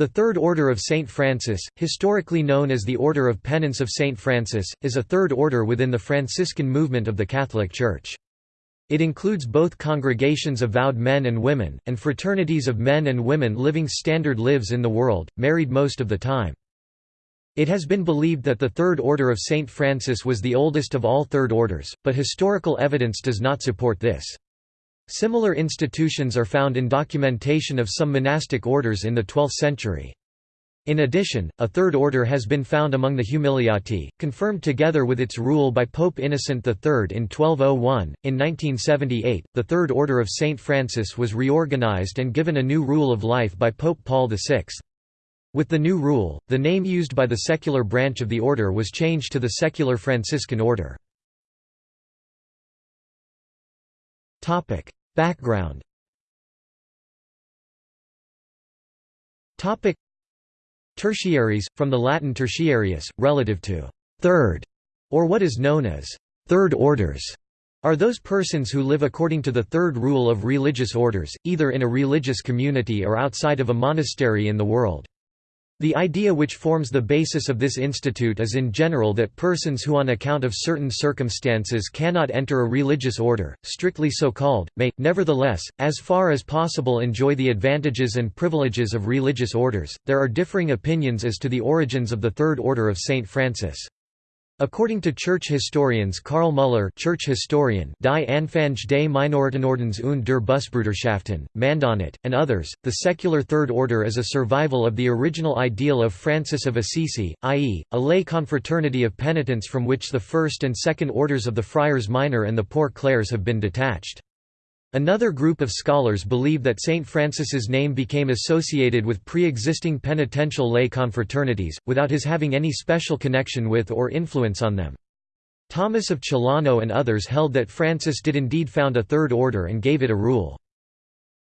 The Third Order of St. Francis, historically known as the Order of Penance of St. Francis, is a third order within the Franciscan movement of the Catholic Church. It includes both congregations of vowed men and women, and fraternities of men and women living standard lives in the world, married most of the time. It has been believed that the Third Order of St. Francis was the oldest of all Third Orders, but historical evidence does not support this. Similar institutions are found in documentation of some monastic orders in the 12th century. In addition, a third order has been found among the Humiliati, confirmed together with its rule by Pope Innocent III in 1201. In 1978, the Third Order of St. Francis was reorganized and given a new rule of life by Pope Paul VI. With the new rule, the name used by the secular branch of the order was changed to the Secular Franciscan Order. Background Tertiaries, from the Latin tertiarius, relative to third, or what is known as third orders, are those persons who live according to the third rule of religious orders, either in a religious community or outside of a monastery in the world. The idea which forms the basis of this institute is in general that persons who on account of certain circumstances cannot enter a religious order, strictly so called, may, nevertheless, as far as possible enjoy the advantages and privileges of religious orders. There are differing opinions as to the origins of the Third Order of St. Francis. According to church historians Karl Müller church historian Die Anfang des Minoritenordens und der Bussbruderschaften, Mandonnet, and others, the secular Third Order is a survival of the original ideal of Francis of Assisi, i.e., a lay confraternity of penitents from which the first and second orders of the Friars Minor and the Poor Clares have been detached. Another group of scholars believe that St. Francis's name became associated with pre-existing penitential lay confraternities, without his having any special connection with or influence on them. Thomas of Celano and others held that Francis did indeed found a third order and gave it a rule.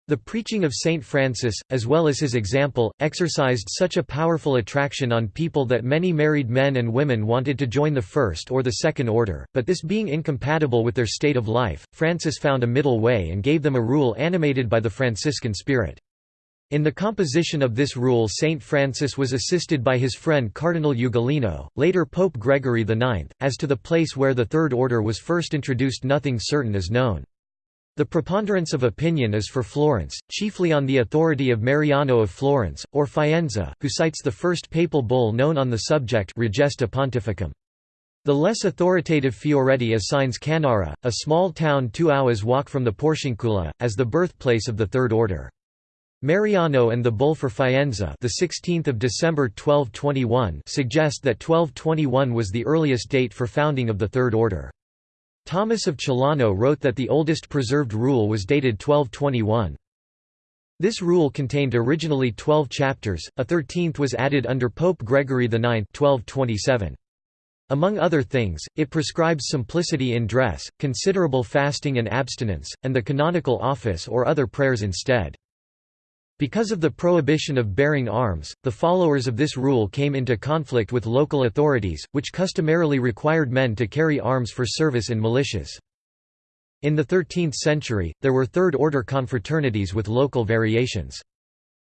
The preaching of Saint Francis, as well as his example, exercised such a powerful attraction on people that many married men and women wanted to join the first or the second order, but this being incompatible with their state of life, Francis found a middle way and gave them a rule animated by the Franciscan spirit. In the composition of this rule Saint Francis was assisted by his friend Cardinal Ugolino, later Pope Gregory IX. As to the place where the Third Order was first introduced nothing certain is known. The preponderance of opinion is for Florence, chiefly on the authority of Mariano of Florence, or Faenza, who cites the first papal bull known on the subject Regesta Pontificum. The less authoritative Fioretti assigns Cannara, a small town two hours' walk from the Porciuncula, as the birthplace of the Third Order. Mariano and the bull for Faenza, the 16th of December 1221, suggest that 1221 was the earliest date for founding of the Third Order. Thomas of Celano wrote that the oldest preserved rule was dated 1221. This rule contained originally 12 chapters, a thirteenth was added under Pope Gregory IX 1227. Among other things, it prescribes simplicity in dress, considerable fasting and abstinence, and the canonical office or other prayers instead. Because of the prohibition of bearing arms, the followers of this rule came into conflict with local authorities, which customarily required men to carry arms for service in militias. In the 13th century, there were third-order confraternities with local variations.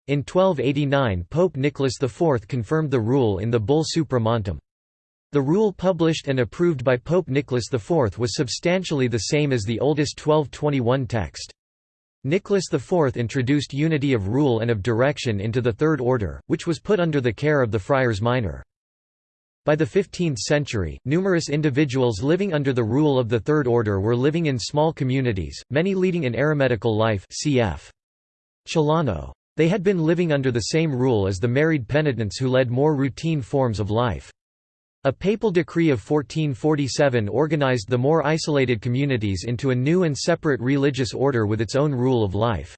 In 1289 Pope Nicholas IV confirmed the rule in the bull Supra Montem. The rule published and approved by Pope Nicholas IV was substantially the same as the oldest 1221 text. Nicholas IV introduced unity of rule and of direction into the Third Order, which was put under the care of the Friars Minor. By the 15th century, numerous individuals living under the rule of the Third Order were living in small communities, many leading an eremitical life cf. Celano. They had been living under the same rule as the married penitents who led more routine forms of life. A papal decree of 1447 organized the more isolated communities into a new and separate religious order with its own rule of life.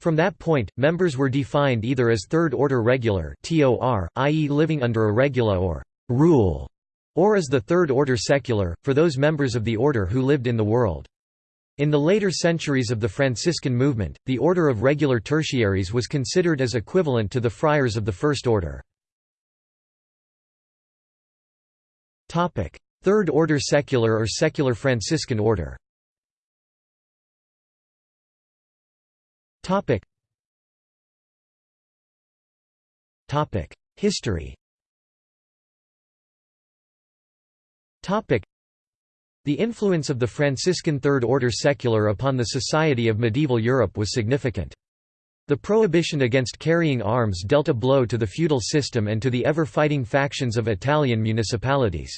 From that point, members were defined either as Third-Order Regular i.e. living under a regula or «rule», or as the Third-Order Secular, for those members of the order who lived in the world. In the later centuries of the Franciscan movement, the order of regular tertiaries was considered as equivalent to the friars of the First Order. Third Order Secular or Secular Franciscan Order? History? The influence of the Franciscan Third Order secular upon the society of medieval Europe was significant. The prohibition against carrying arms dealt a blow to the feudal system and to the ever-fighting factions of Italian municipalities.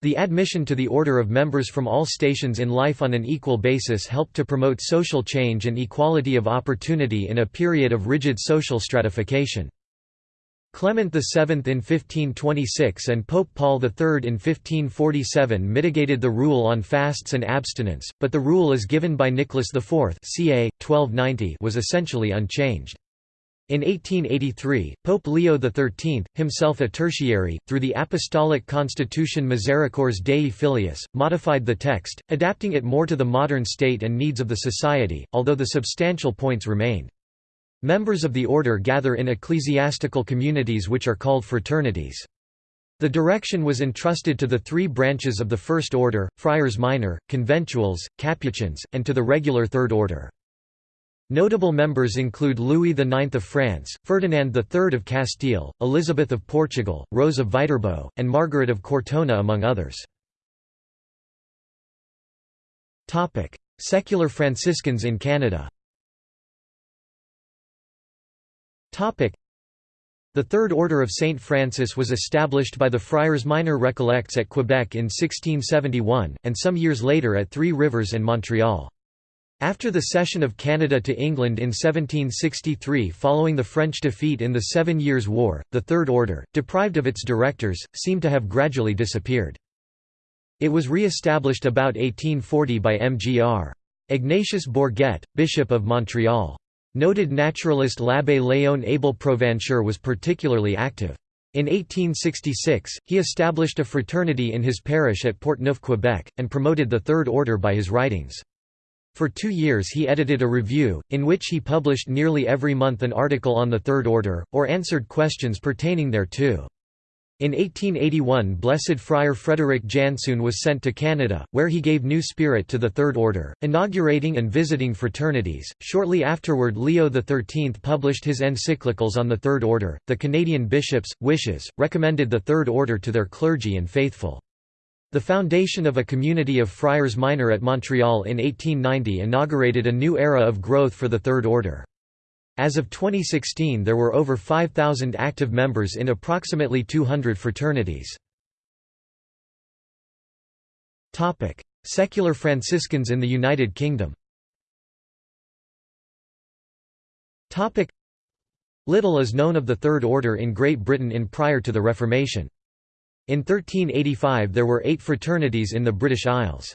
The admission to the order of members from all stations in life on an equal basis helped to promote social change and equality of opportunity in a period of rigid social stratification. Clement VII in 1526 and Pope Paul III in 1547 mitigated the rule on fasts and abstinence, but the rule as given by Nicholas IV ca. 1290 was essentially unchanged. In 1883, Pope Leo XIII, himself a tertiary, through the Apostolic Constitution Misericors Dei Filius, modified the text, adapting it more to the modern state and needs of the society, although the substantial points remained. Members of the order gather in ecclesiastical communities which are called fraternities. The direction was entrusted to the three branches of the First Order, Friars Minor, Conventuals, Capuchins, and to the regular Third Order. Notable members include Louis IX of France, Ferdinand III of Castile, Elizabeth of Portugal, Rose of Viterbo, and Margaret of Cortona among others. Secular Franciscans in Canada the Third Order of St. Francis was established by the Friars Minor Recollects at Quebec in 1671, and some years later at Three Rivers and Montreal. After the cession of Canada to England in 1763 following the French defeat in the Seven Years' War, the Third Order, deprived of its directors, seemed to have gradually disappeared. It was re-established about 1840 by Mgr. Ignatius Bourget, Bishop of Montreal. Noted naturalist l'Abbé Léon Abel Provencher was particularly active. In 1866, he established a fraternity in his parish at Portneuf, Quebec, and promoted the Third Order by his writings. For two years he edited a review, in which he published nearly every month an article on the Third Order, or answered questions pertaining thereto. In 1881 Blessed Friar Frederick Janssoone was sent to Canada, where he gave new spirit to the Third Order, inaugurating and visiting fraternities. Shortly afterward Leo XIII published his encyclicals on the Third Order. The Canadian bishops, wishes, recommended the Third Order to their clergy and faithful. The foundation of a community of friars minor at Montreal in 1890 inaugurated a new era of growth for the Third Order. As of 2016 there were over 5,000 active members in approximately 200 fraternities. Secular Franciscans in the United Kingdom Little is known of the Third Order in Great Britain in prior to the Reformation. In 1385 there were eight fraternities in the British Isles.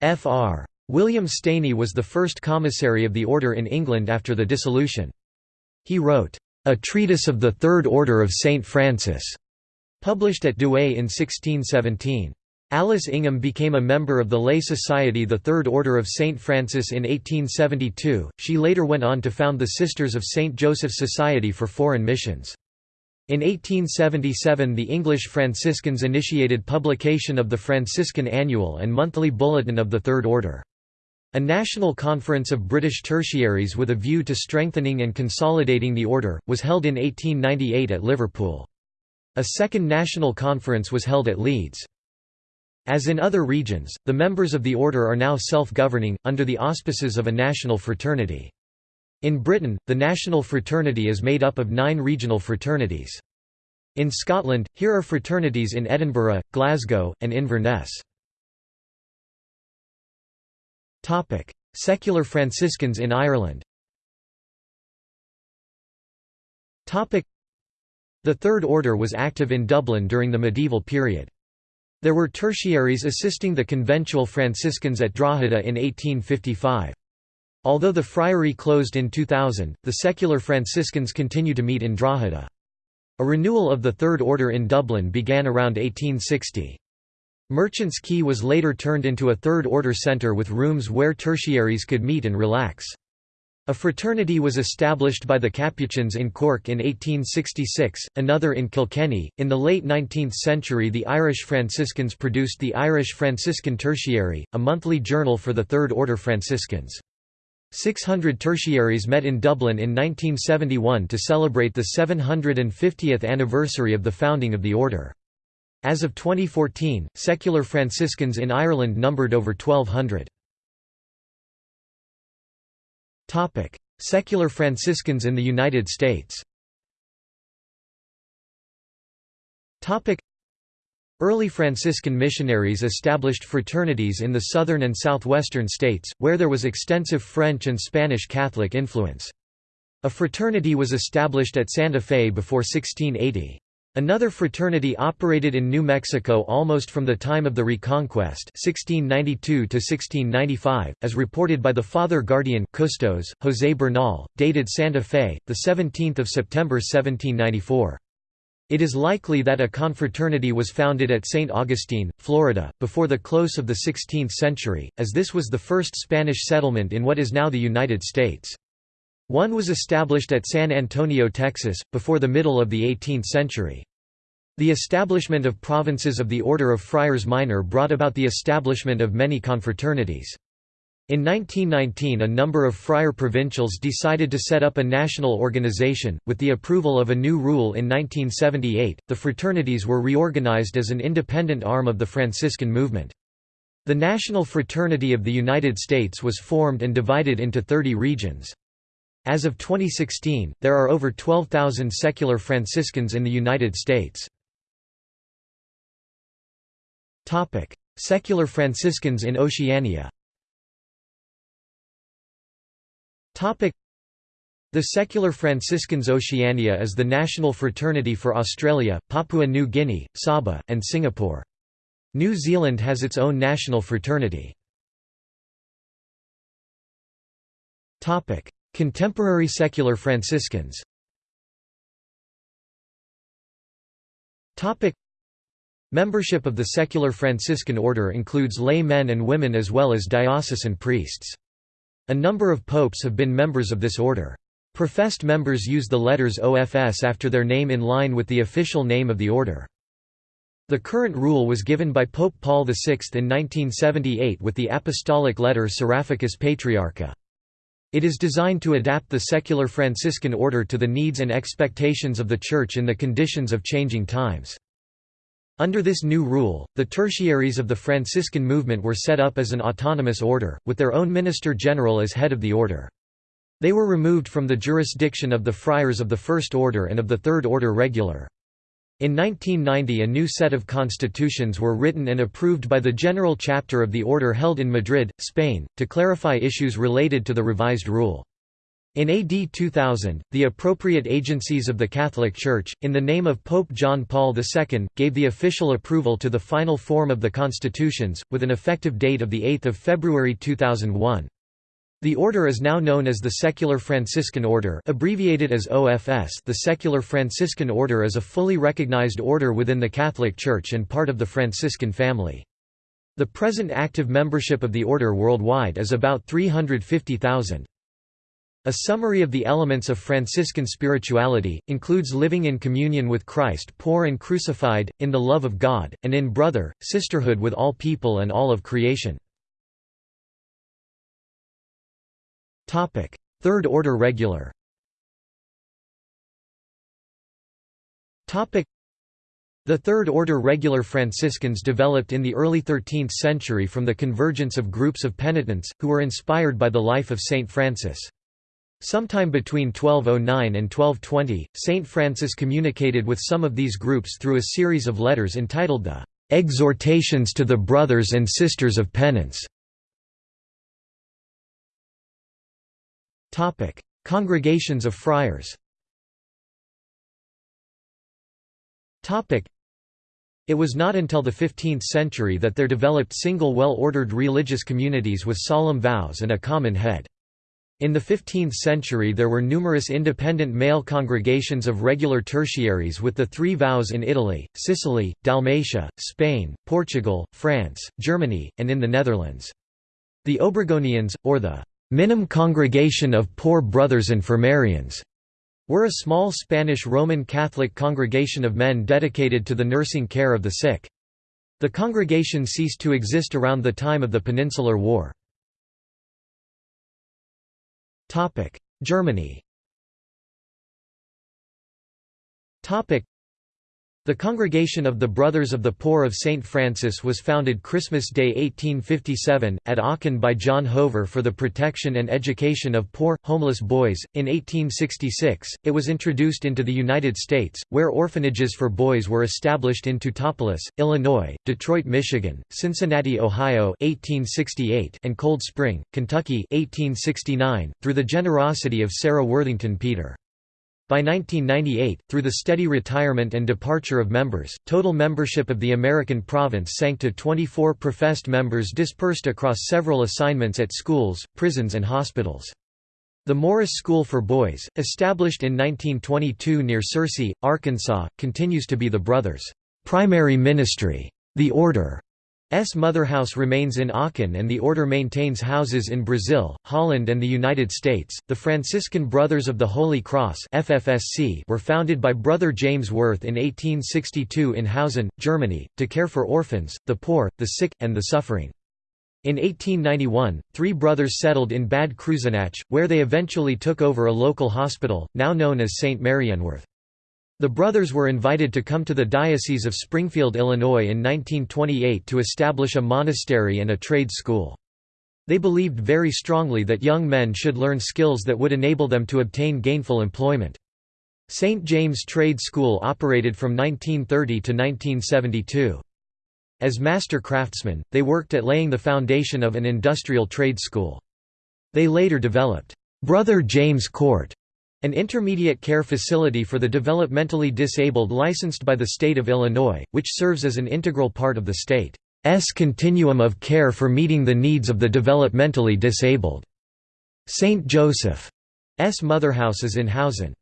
Fr. William Staney was the first commissary of the order in England after the dissolution. He wrote, "'A Treatise of the Third Order of St. Francis' published at Douai in 1617. Alice Ingham became a member of the lay society the Third Order of St. Francis in 1872, she later went on to found the Sisters of St. Joseph Society for Foreign Missions. In 1877 the English Franciscans initiated publication of the Franciscan Annual and Monthly Bulletin of the Third Order. A national conference of British tertiaries with a view to strengthening and consolidating the order, was held in 1898 at Liverpool. A second national conference was held at Leeds. As in other regions, the members of the order are now self-governing, under the auspices of a national fraternity. In Britain, the national fraternity is made up of nine regional fraternities. In Scotland, here are fraternities in Edinburgh, Glasgow, and Inverness. Topic: Secular Franciscans in Ireland. Topic: The Third Order was active in Dublin during the medieval period. There were tertiaries assisting the conventual Franciscans at Drogheda in 1855. Although the friary closed in 2000, the secular Franciscans continue to meet in Drogheda. A renewal of the Third Order in Dublin began around 1860. Merchants Quay was later turned into a third-order centre with rooms where tertiaries could meet and relax. A fraternity was established by the Capuchins in Cork in 1866, another in Kilkenny. In the late 19th century, the Irish Franciscans produced the Irish Franciscan Tertiary, a monthly journal for the Third Order Franciscans. 600 tertiaries met in Dublin in 1971 to celebrate the 750th anniversary of the founding of the order. As of 2014, secular Franciscans in Ireland numbered over 1,200. Secular Franciscans in the United States Early Franciscan missionaries established fraternities in the southern and southwestern states, where there was extensive French and Spanish Catholic influence. A fraternity was established at Santa Fe before 1680. Another fraternity operated in New Mexico almost from the time of the Reconquest 1692 as reported by the Father Guardian Custos, José Bernal, dated Santa Fe, 17 September 1794. It is likely that a confraternity was founded at St. Augustine, Florida, before the close of the 16th century, as this was the first Spanish settlement in what is now the United States. One was established at San Antonio, Texas, before the middle of the 18th century. The establishment of provinces of the Order of Friars Minor brought about the establishment of many confraternities. In 1919 a number of friar provincials decided to set up a national organization. With the approval of a new rule in 1978, the fraternities were reorganized as an independent arm of the Franciscan movement. The National Fraternity of the United States was formed and divided into 30 regions. As of 2016, there are over 12,000 secular Franciscans in the United States. Secular Franciscans in Oceania the secular Franciscans Oceania is the national fraternity for Australia, Papua New Guinea, Sabah, and Singapore. New Zealand has its own national fraternity. Contemporary secular Franciscans Membership of the secular Franciscan order includes lay men and women as well as diocesan priests. A number of popes have been members of this order. Professed members use the letters OFS after their name in line with the official name of the order. The current rule was given by Pope Paul VI in 1978 with the apostolic letter Seraphicus Patriarcha. It is designed to adapt the secular Franciscan order to the needs and expectations of the Church in the conditions of changing times. Under this new rule, the tertiaries of the Franciscan movement were set up as an autonomous order, with their own minister general as head of the order. They were removed from the jurisdiction of the friars of the First Order and of the Third Order Regular. In 1990 a new set of constitutions were written and approved by the General Chapter of the Order held in Madrid, Spain, to clarify issues related to the revised rule. In AD 2000, the appropriate agencies of the Catholic Church, in the name of Pope John Paul II, gave the official approval to the final form of the constitutions, with an effective date of 8 February 2001. The order is now known as the Secular Franciscan Order abbreviated as OFS the Secular Franciscan Order is a fully recognized order within the Catholic Church and part of the Franciscan family. The present active membership of the order worldwide is about 350,000. A summary of the elements of Franciscan spirituality, includes living in communion with Christ poor and crucified, in the love of God, and in brother, sisterhood with all people and all of creation. Third Order Regular. The Third Order Regular Franciscans developed in the early 13th century from the convergence of groups of penitents, who were inspired by the life of Saint Francis. Sometime between 1209 and 1220, Saint Francis communicated with some of these groups through a series of letters entitled the "'Exhortations to the Brothers and Sisters of Penance' Congregations of friars Topic: it was not until the 15th century that there developed single well-ordered religious communities with solemn vows and a common head. In the 15th century there were numerous independent male congregations of regular tertiaries with the three vows in Italy, Sicily, Dalmatia, Spain, Portugal, France, Germany, and in the Netherlands. The Obregonians, or the «Minim Congregation of Poor Brothers Infirmarians», were a small Spanish Roman Catholic congregation of men dedicated to the nursing care of the sick. The congregation ceased to exist around the time of the Peninsular War. Germany the Congregation of the Brothers of the Poor of St. Francis was founded Christmas Day 1857, at Aachen by John Hover for the protection and education of poor, homeless boys. In 1866, it was introduced into the United States, where orphanages for boys were established in Teutopolis, Illinois, Detroit, Michigan, Cincinnati, Ohio 1868, and Cold Spring, Kentucky 1869, through the generosity of Sarah Worthington Peter. By 1998, through the steady retirement and departure of members, total membership of the American province sank to 24 professed members dispersed across several assignments at schools, prisons and hospitals. The Morris School for Boys, established in 1922 near Searcy, Arkansas, continues to be the brothers' primary ministry. The order. Motherhouse remains in Aachen and the order maintains houses in Brazil, Holland and the United States. The Franciscan Brothers of the Holy Cross (FFSC) were founded by Brother James Wirth in 1862 in Hausen, Germany, to care for orphans, the poor, the sick, and the suffering. In 1891, three brothers settled in Bad Kreuznach, where they eventually took over a local hospital, now known as St. Marienwerth. The brothers were invited to come to the Diocese of Springfield, Illinois in 1928 to establish a monastery and a trade school. They believed very strongly that young men should learn skills that would enable them to obtain gainful employment. St. James Trade School operated from 1930 to 1972. As master craftsmen, they worked at laying the foundation of an industrial trade school. They later developed, "'Brother James Court' An intermediate care facility for the developmentally disabled licensed by the state of Illinois, which serves as an integral part of the state's continuum of care for meeting the needs of the developmentally disabled. St. Joseph's Motherhouse is in Hausen.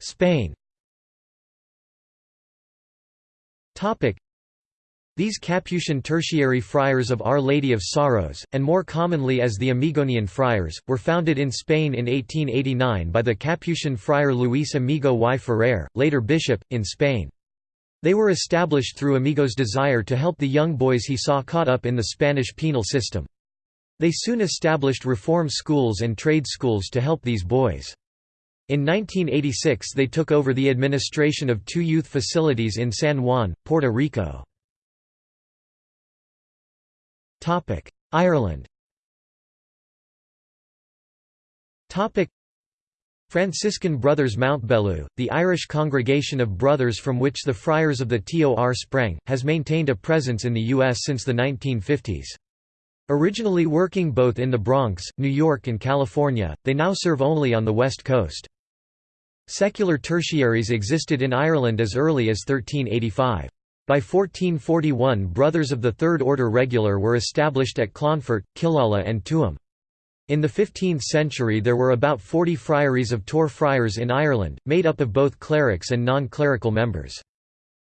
Spain these Capuchin tertiary friars of Our Lady of Sorrows, and more commonly as the Amigonian friars, were founded in Spain in 1889 by the Capuchin friar Luis Amigo y Ferrer, later bishop, in Spain. They were established through Amigo's desire to help the young boys he saw caught up in the Spanish penal system. They soon established reform schools and trade schools to help these boys. In 1986 they took over the administration of two youth facilities in San Juan, Puerto Rico. Ireland Franciscan Brothers Mountbellew, the Irish congregation of brothers from which the Friars of the TOR sprang, has maintained a presence in the U.S. since the 1950s. Originally working both in the Bronx, New York and California, they now serve only on the West Coast. Secular tertiaries existed in Ireland as early as 1385. By 1441 Brothers of the Third Order Regular were established at Clonfert, Killala and Tuam. In the 15th century there were about 40 friaries of Tor friars in Ireland, made up of both clerics and non-clerical members.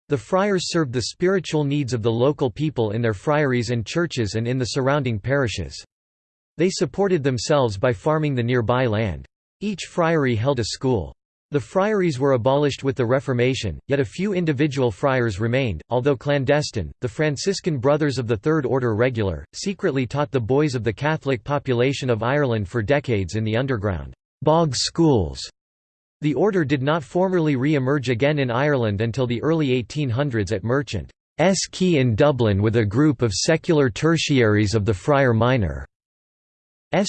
The friars served the spiritual needs of the local people in their friaries and churches and in the surrounding parishes. They supported themselves by farming the nearby land. Each friary held a school. The friaries were abolished with the Reformation, yet a few individual friars remained, although clandestine. The Franciscan Brothers of the Third Order Regular secretly taught the boys of the Catholic population of Ireland for decades in the underground bog schools. The order did not formally re-emerge again in Ireland until the early 1800s at Merchant's Quay in Dublin with a group of secular tertiaries of the Friar Minor's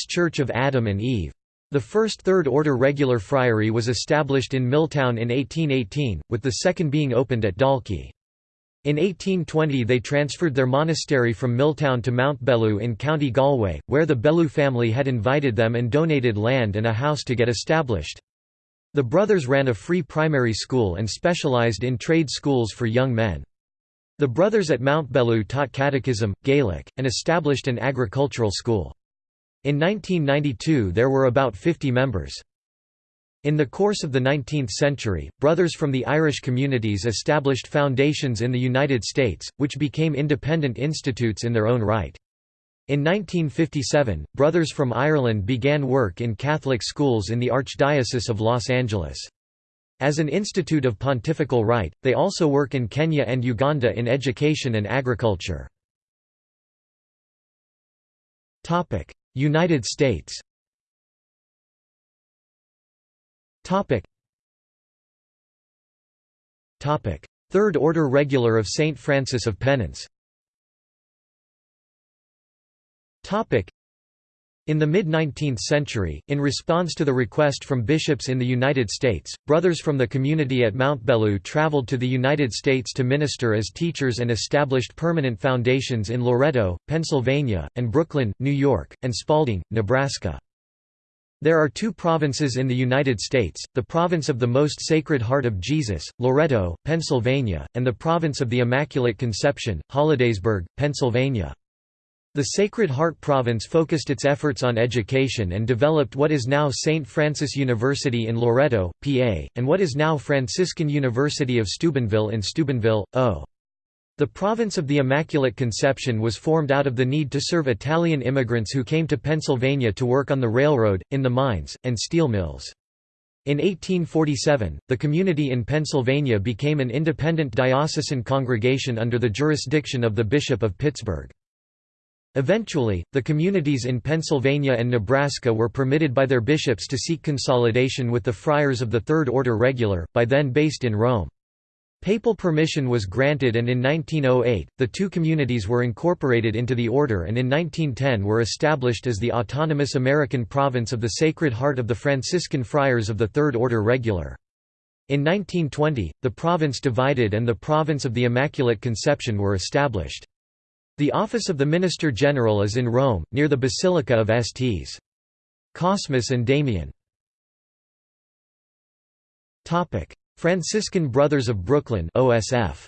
Church of Adam and Eve. The first third-order regular friary was established in Milltown in 1818, with the second being opened at Dalkey. In 1820 they transferred their monastery from Milltown to Mountbellew in County Galway, where the Bellew family had invited them and donated land and a house to get established. The brothers ran a free primary school and specialised in trade schools for young men. The brothers at Mountbellew taught catechism, Gaelic, and established an agricultural school. In 1992 there were about 50 members. In the course of the 19th century, brothers from the Irish communities established foundations in the United States, which became independent institutes in their own right. In 1957, brothers from Ireland began work in Catholic schools in the Archdiocese of Los Angeles. As an institute of pontifical right, they also work in Kenya and Uganda in education and agriculture. United States. Third Order Regular of St. Francis of Penance in the mid-19th century, in response to the request from bishops in the United States, brothers from the community at Mount Bellew traveled to the United States to minister as teachers and established permanent foundations in Loretto, Pennsylvania, and Brooklyn, New York, and Spalding, Nebraska. There are two provinces in the United States, the Province of the Most Sacred Heart of Jesus, Loretto, Pennsylvania, and the Province of the Immaculate Conception, Hollidaysburg, Pennsylvania. The Sacred Heart Province focused its efforts on education and developed what is now St. Francis University in Loretto, PA, and what is now Franciscan University of Steubenville in Steubenville, O. The province of the Immaculate Conception was formed out of the need to serve Italian immigrants who came to Pennsylvania to work on the railroad, in the mines, and steel mills. In 1847, the community in Pennsylvania became an independent diocesan congregation under the jurisdiction of the Bishop of Pittsburgh. Eventually, the communities in Pennsylvania and Nebraska were permitted by their bishops to seek consolidation with the Friars of the Third Order Regular, by then based in Rome. Papal permission was granted and in 1908, the two communities were incorporated into the order and in 1910 were established as the autonomous American province of the Sacred Heart of the Franciscan Friars of the Third Order Regular. In 1920, the province divided and the province of the Immaculate Conception were established. The office of the Minister General is in Rome, near the Basilica of Sts. Cosmas and Damian. Franciscan Brothers of Brooklyn OSF.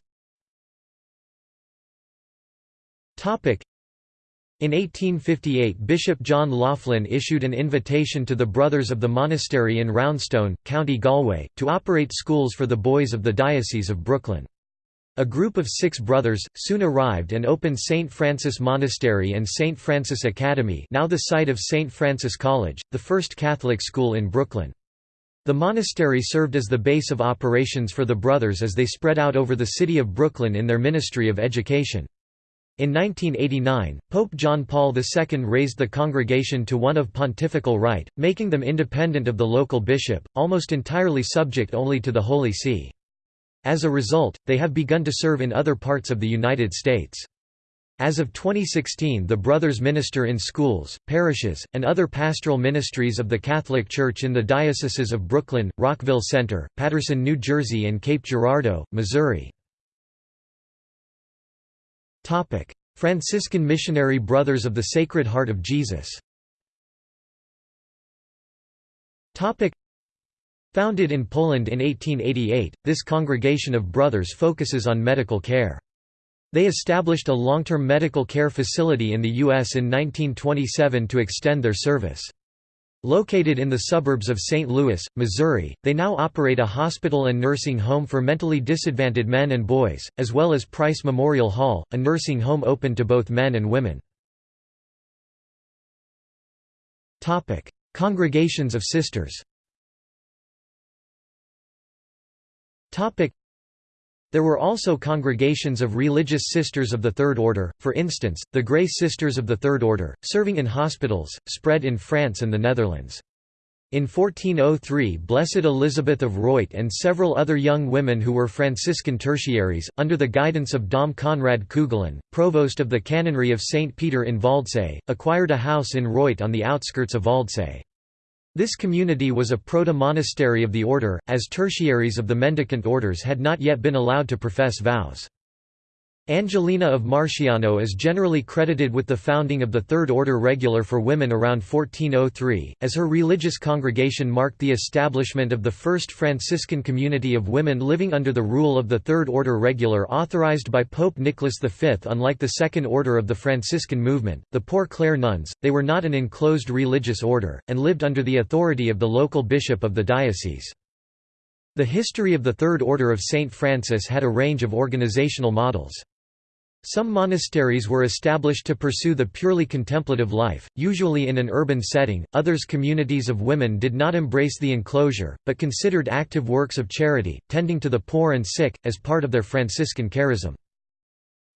In 1858 Bishop John Loughlin issued an invitation to the Brothers of the Monastery in Roundstone, County Galway, to operate schools for the boys of the Diocese of Brooklyn. A group of six brothers, soon arrived and opened St. Francis Monastery and St. Francis Academy now the site of St. Francis College, the first Catholic school in Brooklyn. The monastery served as the base of operations for the brothers as they spread out over the city of Brooklyn in their ministry of education. In 1989, Pope John Paul II raised the congregation to one of pontifical right, making them independent of the local bishop, almost entirely subject only to the Holy See. As a result, they have begun to serve in other parts of the United States. As of 2016 the brothers minister in schools, parishes, and other pastoral ministries of the Catholic Church in the dioceses of Brooklyn, Rockville Centre, Paterson, New Jersey and Cape Girardeau, Missouri. Franciscan Missionary Brothers of the Sacred Heart of Jesus Founded in Poland in 1888, this congregation of brothers focuses on medical care. They established a long-term medical care facility in the U.S. in 1927 to extend their service. Located in the suburbs of St. Louis, Missouri, they now operate a hospital and nursing home for mentally disadvantaged men and boys, as well as Price Memorial Hall, a nursing home open to both men and women. Congregations of Sisters There were also congregations of religious sisters of the Third Order, for instance, the Grey Sisters of the Third Order, serving in hospitals, spread in France and the Netherlands. In 1403 Blessed Elizabeth of Reute and several other young women who were Franciscan tertiaries, under the guidance of Dom Conrad Kugelin, provost of the canonry of St. Peter in Waldsee, acquired a house in Reute on the outskirts of Waldsee. This community was a proto-monastery of the order, as tertiaries of the mendicant orders had not yet been allowed to profess vows. Angelina of Marsciano is generally credited with the founding of the Third Order Regular for women around 1403, as her religious congregation marked the establishment of the first Franciscan community of women living under the rule of the Third Order Regular authorized by Pope Nicholas V. Unlike the Second Order of the Franciscan movement, the Poor Clare nuns, they were not an enclosed religious order, and lived under the authority of the local bishop of the diocese. The history of the Third Order of St. Francis had a range of organizational models. Some monasteries were established to pursue the purely contemplative life, usually in an urban setting, others communities of women did not embrace the enclosure, but considered active works of charity, tending to the poor and sick, as part of their Franciscan charism.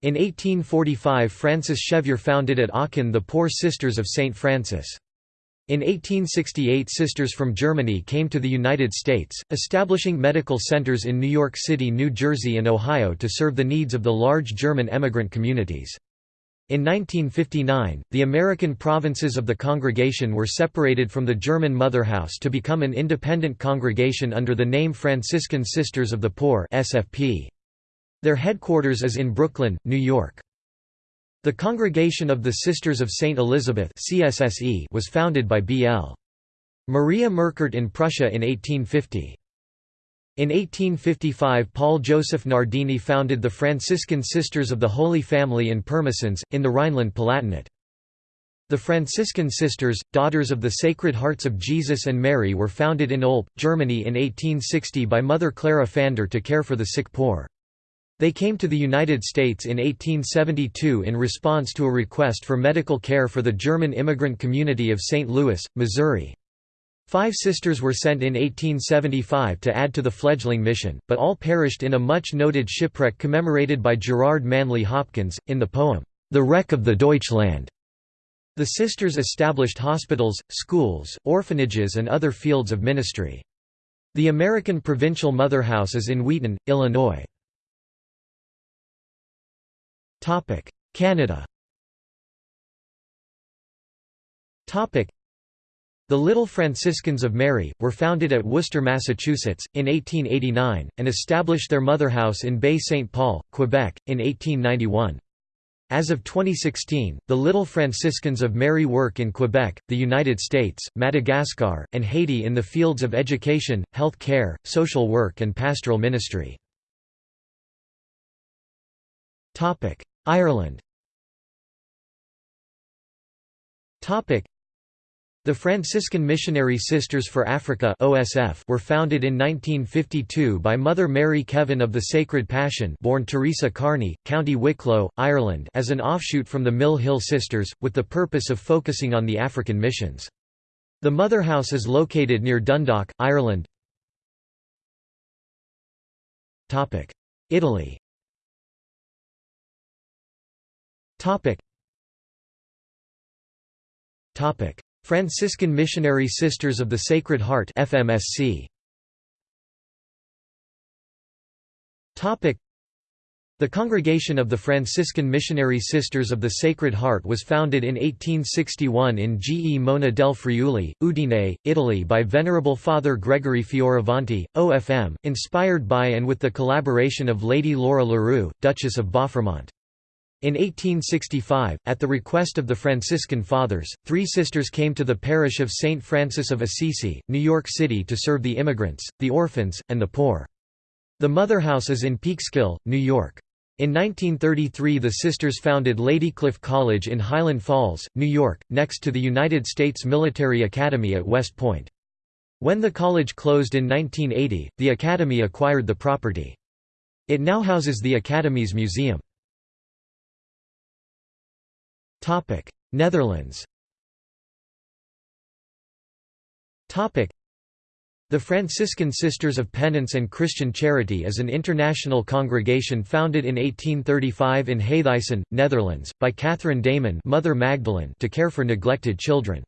In 1845 Frances Schervier founded at Aachen the Poor Sisters of St. Francis. In 1868 sisters from Germany came to the United States, establishing medical centers in New York City, New Jersey and Ohio to serve the needs of the large German emigrant communities. In 1959, the American provinces of the congregation were separated from the German Mother House to become an independent congregation under the name Franciscan Sisters of the Poor SFP. Their headquarters is in Brooklyn, New York. The Congregation of the Sisters of St. Elizabeth CSSE was founded by B.L. Maria Merkert in Prussia in 1850. In 1855 Paul Joseph Nardini founded the Franciscan Sisters of the Holy Family in Pirmasens, in the Rhineland-Palatinate. The Franciscan Sisters, Daughters of the Sacred Hearts of Jesus and Mary were founded in Olpe, Germany in 1860 by Mother Clara Pfänder to care for the sick poor. They came to the United States in 1872 in response to a request for medical care for the German immigrant community of St. Louis, Missouri. Five sisters were sent in 1875 to add to the fledgling mission, but all perished in a much-noted shipwreck commemorated by Gerard Manley Hopkins, in the poem, The Wreck of the Deutschland. The sisters established hospitals, schools, orphanages and other fields of ministry. The American Provincial Mother House is in Wheaton, Illinois. Canada The Little Franciscans of Mary, were founded at Worcester, Massachusetts, in 1889, and established their mother house in Baie St. Paul, Quebec, in 1891. As of 2016, the Little Franciscans of Mary work in Quebec, the United States, Madagascar, and Haiti in the fields of education, health care, social work and pastoral ministry. Ireland Topic: the Franciscan Missionary Sisters for Africa (OSF) were founded in 1952 by Mother Mary Kevin of the Sacred Passion, born Teresa Kearney, County Wicklow, Ireland, as an offshoot from the Mill Hill Sisters, with the purpose of focusing on the African missions. The Mother House is located near Dundalk, Ireland. Topic: Italy. Topic. Topic. Franciscan Missionary Sisters of the Sacred Heart FMSC. Topic. The Congregation of the Franciscan Missionary Sisters of the Sacred Heart was founded in 1861 in Gemona del Friuli, Udine, Italy by Venerable Father Gregory Fioravanti, OFM, inspired by and with the collaboration of Lady Laura Leroux, Duchess of Bauffremont. In 1865, at the request of the Franciscan Fathers, three sisters came to the parish of St. Francis of Assisi, New York City to serve the immigrants, the orphans, and the poor. The Mother House is in Peekskill, New York. In 1933 the sisters founded Ladycliff College in Highland Falls, New York, next to the United States Military Academy at West Point. When the college closed in 1980, the Academy acquired the property. It now houses the Academy's museum. Netherlands the Franciscan Sisters of Penance and Christian Charity is an international congregation founded in 1835 in Heythuysen, Netherlands, by Catherine Damen Mother Magdalene to care for neglected children.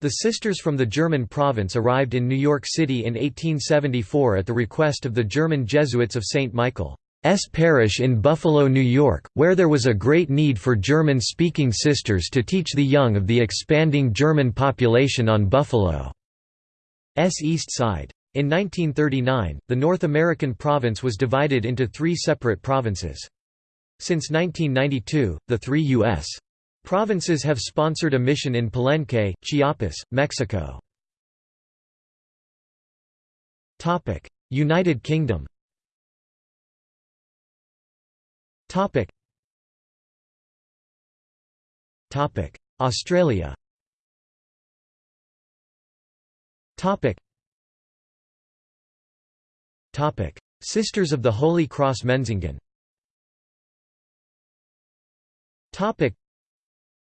The sisters from the German province arrived in New York City in 1874 at the request of the German Jesuits of St. Michael. S. Parish in Buffalo, New York, where there was a great need for German-speaking sisters to teach the young of the expanding German population on Buffalo's east side. In 1939, the North American province was divided into three separate provinces. Since 1992, the three U.S. provinces have sponsored a mission in Palenque, Chiapas, Mexico. United Kingdom Topic. Topic. Australia. Topic. Topic. Sisters of the Holy Cross Menzingen Topic.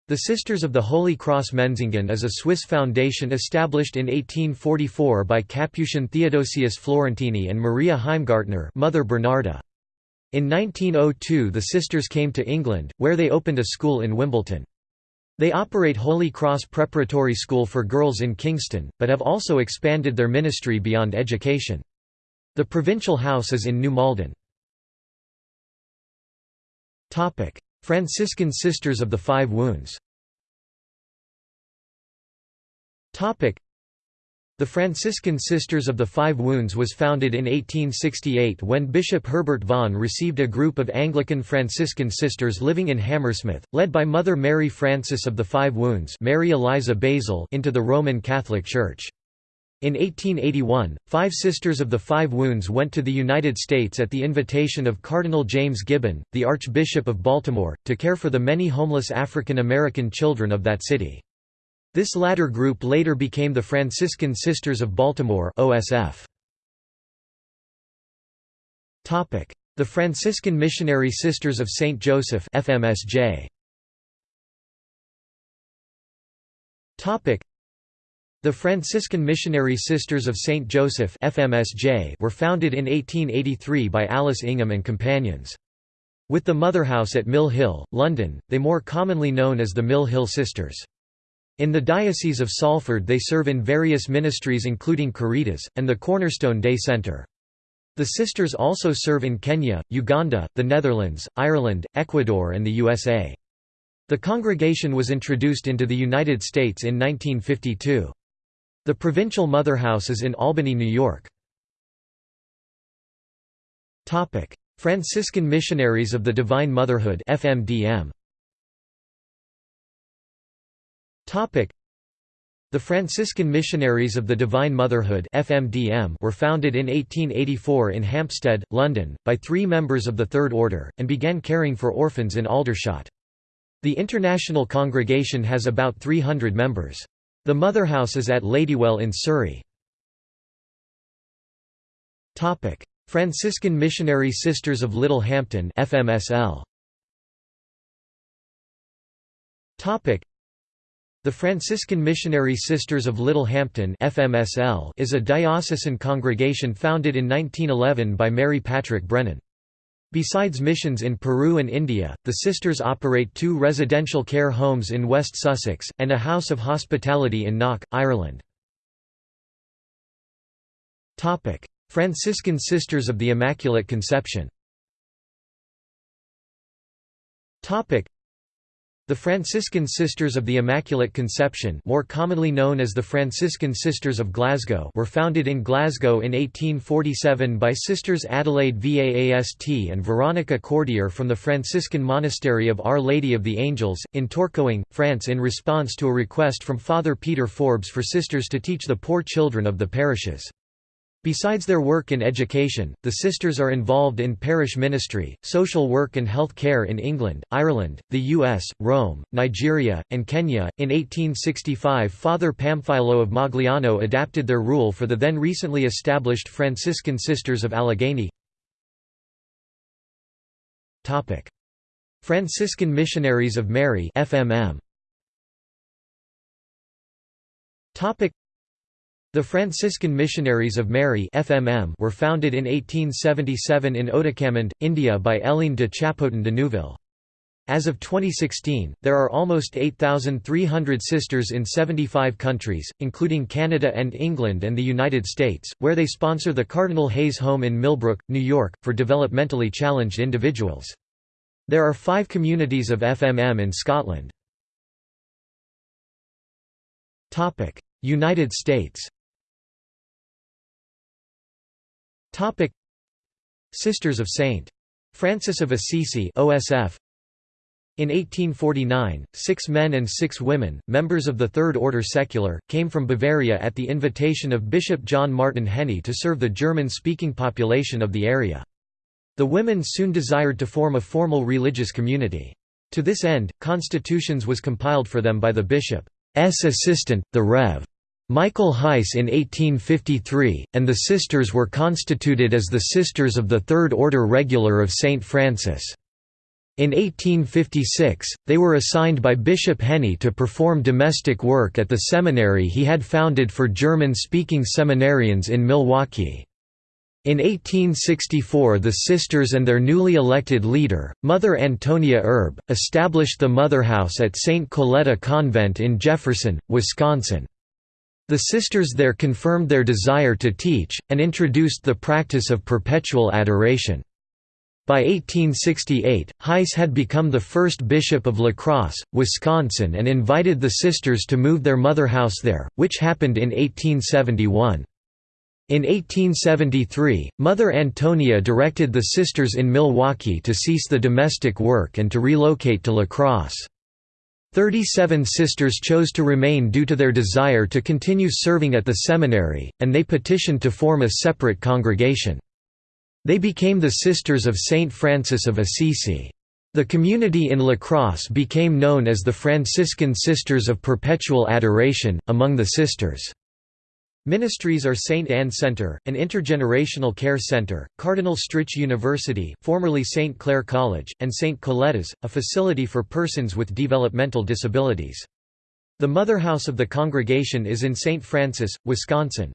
The Sisters of the Holy Cross Menzingen is a Swiss foundation established in 1844 by Capuchin Theodosius Florentini and Maria Heimgartner Mother Bernarda. In 1902 the sisters came to England, where they opened a school in Wimbledon. They operate Holy Cross Preparatory School for Girls in Kingston, but have also expanded their ministry beyond education. The provincial house is in New Malden. Franciscan Sisters of the Five Wounds the Franciscan Sisters of the Five Wounds was founded in 1868 when Bishop Herbert Vaughan received a group of Anglican Franciscan sisters living in Hammersmith, led by Mother Mary Frances of the Five Wounds Mary Eliza Basil into the Roman Catholic Church. In 1881, five Sisters of the Five Wounds went to the United States at the invitation of Cardinal James Gibbon, the Archbishop of Baltimore, to care for the many homeless African American children of that city. This latter group later became the Franciscan Sisters of Baltimore OSF. The Franciscan Missionary Sisters of St. Joseph FMSJ. The Franciscan Missionary Sisters of St. Joseph FMSJ were founded in 1883 by Alice Ingham and companions. With the Motherhouse at Mill Hill, London, they more commonly known as the Mill Hill Sisters. In the Diocese of Salford they serve in various ministries including Caritas, and the Cornerstone Day Centre. The sisters also serve in Kenya, Uganda, the Netherlands, Ireland, Ecuador and the USA. The congregation was introduced into the United States in 1952. The provincial motherhouse is in Albany, New York. Franciscan Missionaries of the Divine Motherhood FMDM. The Franciscan Missionaries of the Divine Motherhood FMDM were founded in 1884 in Hampstead, London, by three members of the Third Order, and began caring for orphans in Aldershot. The international congregation has about 300 members. The motherhouse is at Ladywell in Surrey. Franciscan Missionary Sisters of Little Hampton FMSL. The Franciscan Missionary Sisters of Little Hampton FMSL is a diocesan congregation founded in 1911 by Mary Patrick Brennan. Besides missions in Peru and India, the sisters operate two residential care homes in West Sussex, and a house of hospitality in Knock, Ireland. Franciscan Sisters of the Immaculate Conception the Franciscan Sisters of the Immaculate Conception more commonly known as the Franciscan Sisters of Glasgow were founded in Glasgow in 1847 by Sisters Adelaide Vaast and Veronica Cordier from the Franciscan Monastery of Our Lady of the Angels, in Tourcoing, France in response to a request from Father Peter Forbes for sisters to teach the poor children of the parishes. Besides their work in education, the sisters are involved in parish ministry, social work and health care in England, Ireland, the US, Rome, Nigeria, and Kenya. In 1865, Father Pamphilo of Magliano adapted their rule for the then recently established Franciscan Sisters of Allegheny. Topic: Franciscan Missionaries of Mary (FMM). Topic: the Franciscan Missionaries of Mary FMM were founded in 1877 in Ootacamund, India by Hélène de Chapotin de Neuville. As of 2016, there are almost 8,300 sisters in 75 countries, including Canada and England and the United States, where they sponsor the Cardinal Hayes Home in Millbrook, New York, for developmentally challenged individuals. There are five communities of FMM in Scotland. United States Topic Sisters of St. Francis of Assisi OSF in 1849, six men and six women, members of the Third Order Secular, came from Bavaria at the invitation of Bishop John Martin Henni to serve the German-speaking population of the area. The women soon desired to form a formal religious community. To this end, constitutions was compiled for them by the bishop's assistant, the Rev. Michael Heiss in 1853, and the sisters were constituted as the Sisters of the Third Order Regular of St. Francis. In 1856, they were assigned by Bishop Henni to perform domestic work at the seminary he had founded for German-speaking seminarians in Milwaukee. In 1864 the sisters and their newly elected leader, Mother Antonia Erb, established the Motherhouse at St. Coletta Convent in Jefferson, Wisconsin. The sisters there confirmed their desire to teach, and introduced the practice of perpetual adoration. By 1868, Heiss had become the first bishop of La Crosse, Wisconsin and invited the sisters to move their mother house there, which happened in 1871. In 1873, Mother Antonia directed the sisters in Milwaukee to cease the domestic work and to relocate to La Crosse. Thirty-seven sisters chose to remain due to their desire to continue serving at the seminary, and they petitioned to form a separate congregation. They became the Sisters of Saint Francis of Assisi. The community in La Crosse became known as the Franciscan Sisters of Perpetual Adoration, among the sisters. Ministries are St. Anne Center, an intergenerational care center, Cardinal Stritch University formerly St. Clare College, and St. Coletta's, a facility for persons with developmental disabilities. The motherhouse of the congregation is in St. Francis, Wisconsin.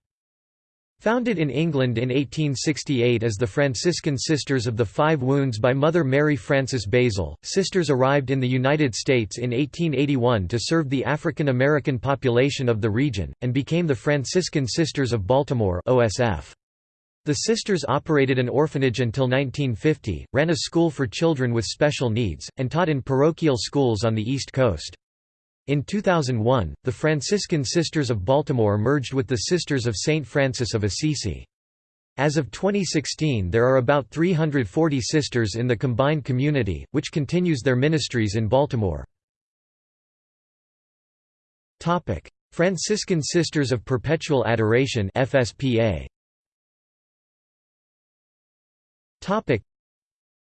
Founded in England in 1868 as the Franciscan Sisters of the Five Wounds by Mother Mary Frances Basil, sisters arrived in the United States in 1881 to serve the African American population of the region, and became the Franciscan Sisters of Baltimore OSF. The sisters operated an orphanage until 1950, ran a school for children with special needs, and taught in parochial schools on the East Coast. In 2001, the Franciscan Sisters of Baltimore merged with the Sisters of St. Francis of Assisi. As of 2016 there are about 340 sisters in the combined community, which continues their ministries in Baltimore. Franciscan Sisters of Perpetual Adoration FSPA.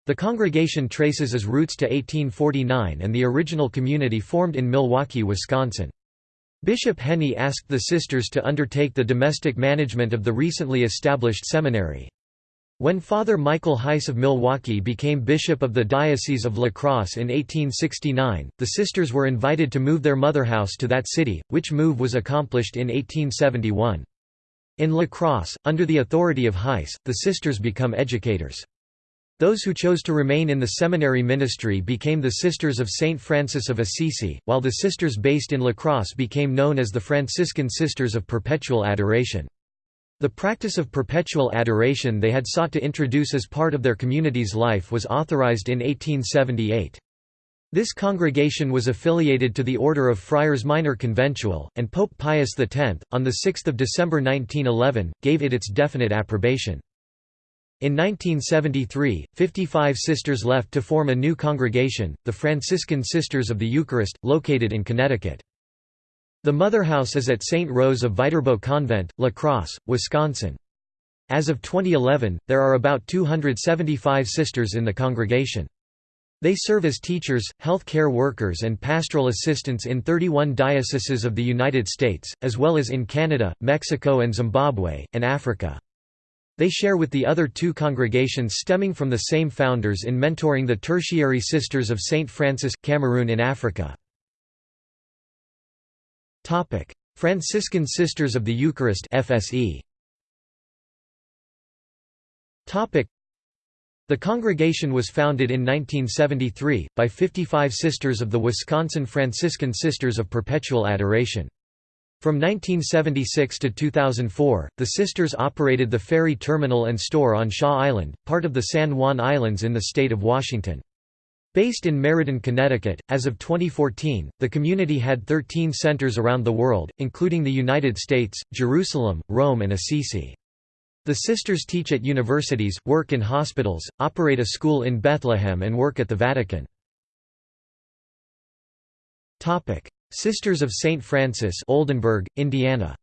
The congregation traces its roots to 1849 and the original community formed in Milwaukee, Wisconsin. Bishop Henni asked the sisters to undertake the domestic management of the recently established seminary. When Father Michael Heiss of Milwaukee became bishop of the Diocese of La Crosse in 1869, the sisters were invited to move their motherhouse to that city, which move was accomplished in 1871. In La Crosse, under the authority of Heiss, the sisters become educators. Those who chose to remain in the seminary ministry became the Sisters of Saint Francis of Assisi, while the sisters based in La Crosse became known as the Franciscan Sisters of Perpetual Adoration. The practice of perpetual adoration they had sought to introduce as part of their community's life was authorized in 1878. This congregation was affiliated to the Order of Friars Minor Conventual, and Pope Pius X, on 6 December 1911, gave it its definite approbation. In 1973, 55 sisters left to form a new congregation, the Franciscan Sisters of the Eucharist, located in Connecticut. The motherhouse is at St. Rose of Viterbo Convent, La Crosse, Wisconsin. As of 2011, there are about 275 sisters in the congregation. They serve as teachers, health care workers and pastoral assistants in 31 dioceses of the United States, as well as in Canada, Mexico and Zimbabwe, and Africa. They share with the other two congregations stemming from the same founders in mentoring the Tertiary Sisters of St. Francis, Cameroon in Africa. Franciscan Sisters of the Eucharist FSE. The congregation was founded in 1973, by 55 sisters of the Wisconsin Franciscan Sisters of Perpetual Adoration. From 1976 to 2004, the sisters operated the ferry terminal and store on Shaw Island, part of the San Juan Islands in the state of Washington. Based in Meriden, Connecticut, as of 2014, the community had 13 centers around the world, including the United States, Jerusalem, Rome and Assisi. The sisters teach at universities, work in hospitals, operate a school in Bethlehem and work at the Vatican. Sisters of St. Francis Oldenburg, Indiana.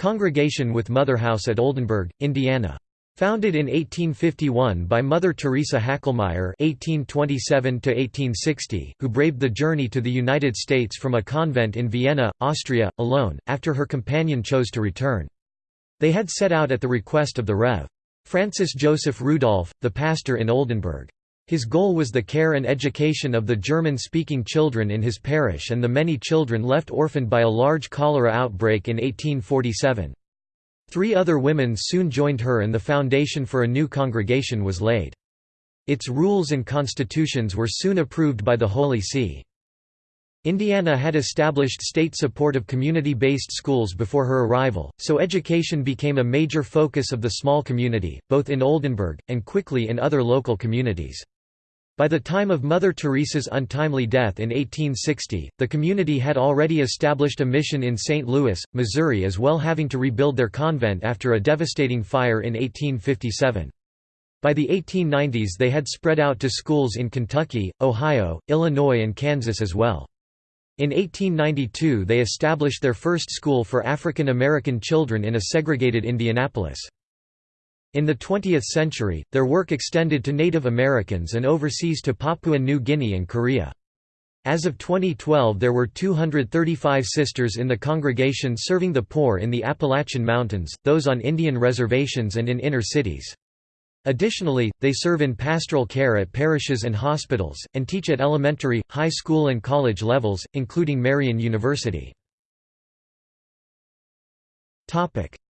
Congregation with Motherhouse at Oldenburg, Indiana. Founded in 1851 by Mother Teresa Hackelmeier (1827–1860), who braved the journey to the United States from a convent in Vienna, Austria, alone, after her companion chose to return. They had set out at the request of the Rev. Francis Joseph Rudolph, the pastor in Oldenburg. His goal was the care and education of the German-speaking children in his parish and the many children left orphaned by a large cholera outbreak in 1847. Three other women soon joined her and the foundation for a new congregation was laid. Its rules and constitutions were soon approved by the Holy See. Indiana had established state support of community-based schools before her arrival, so education became a major focus of the small community, both in Oldenburg, and quickly in other local communities. By the time of Mother Teresa's untimely death in 1860, the community had already established a mission in St. Louis, Missouri as well having to rebuild their convent after a devastating fire in 1857. By the 1890s they had spread out to schools in Kentucky, Ohio, Illinois and Kansas as well. In 1892 they established their first school for African American children in a segregated Indianapolis. In the 20th century, their work extended to Native Americans and overseas to Papua New Guinea and Korea. As of 2012 there were 235 sisters in the congregation serving the poor in the Appalachian Mountains, those on Indian reservations and in inner cities. Additionally, they serve in pastoral care at parishes and hospitals, and teach at elementary, high school and college levels, including Marian University.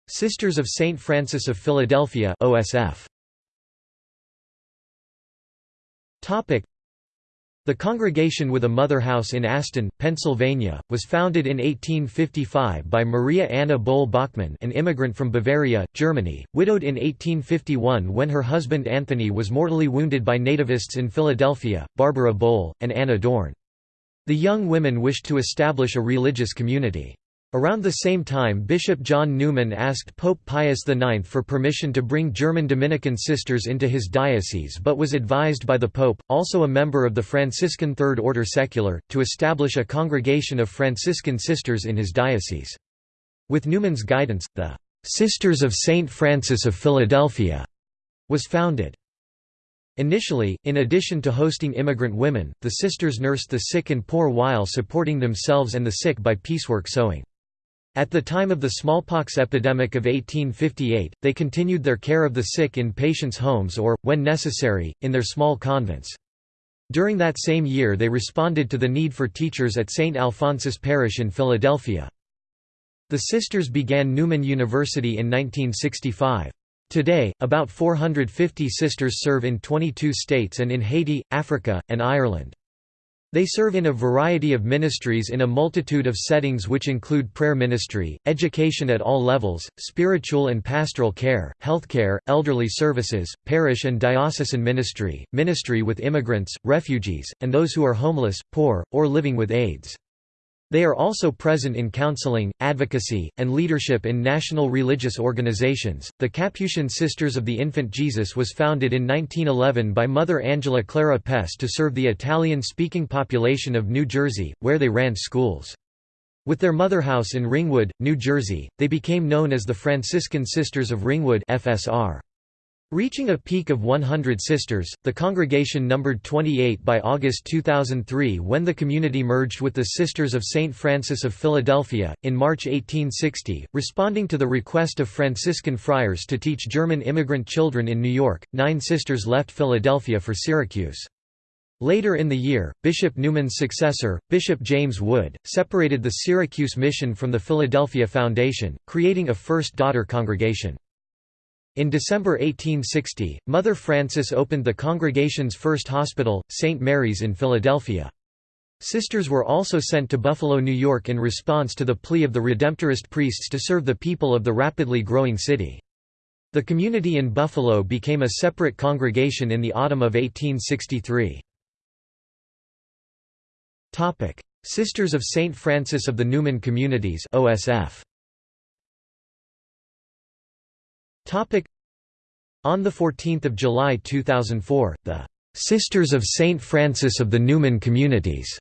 Sisters of St. Francis of Philadelphia OSF. The congregation with a mother house in Aston, Pennsylvania, was founded in 1855 by Maria Anna Boll Bachmann an immigrant from Bavaria, Germany, widowed in 1851 when her husband Anthony was mortally wounded by nativists in Philadelphia, Barbara Boll, and Anna Dorn. The young women wished to establish a religious community. Around the same time Bishop John Neumann asked Pope Pius IX for permission to bring German Dominican sisters into his diocese but was advised by the Pope, also a member of the Franciscan Third Order Secular, to establish a congregation of Franciscan sisters in his diocese. With Neumann's guidance, the "'Sisters of St. Francis of Philadelphia' was founded. Initially, in addition to hosting immigrant women, the sisters nursed the sick and poor while supporting themselves and the sick by piecework sewing. At the time of the smallpox epidemic of 1858, they continued their care of the sick in patients' homes or, when necessary, in their small convents. During that same year they responded to the need for teachers at St. Alphonsus Parish in Philadelphia. The sisters began Neumann University in 1965. Today, about 450 sisters serve in 22 states and in Haiti, Africa, and Ireland. They serve in a variety of ministries in a multitude of settings which include prayer ministry, education at all levels, spiritual and pastoral care, healthcare, elderly services, parish and diocesan ministry, ministry with immigrants, refugees, and those who are homeless, poor, or living with AIDS. They are also present in counseling, advocacy, and leadership in national religious organizations. The Capuchin Sisters of the Infant Jesus was founded in 1911 by Mother Angela Clara Pes to serve the Italian speaking population of New Jersey, where they ran schools. With their mother house in Ringwood, New Jersey, they became known as the Franciscan Sisters of Ringwood. FSR. Reaching a peak of 100 sisters, the congregation numbered 28 by August 2003 when the community merged with the Sisters of St. Francis of Philadelphia. In March 1860, responding to the request of Franciscan friars to teach German immigrant children in New York, nine sisters left Philadelphia for Syracuse. Later in the year, Bishop Neumann's successor, Bishop James Wood, separated the Syracuse mission from the Philadelphia Foundation, creating a first daughter congregation. In December 1860, Mother Frances opened the congregation's first hospital, St. Mary's in Philadelphia. Sisters were also sent to Buffalo, New York in response to the plea of the Redemptorist priests to serve the people of the rapidly growing city. The community in Buffalo became a separate congregation in the autumn of 1863. Sisters of St. Francis of the Neumann Communities OSF. On 14 July 2004, the "'Sisters of St. Francis of the Neumann Communities'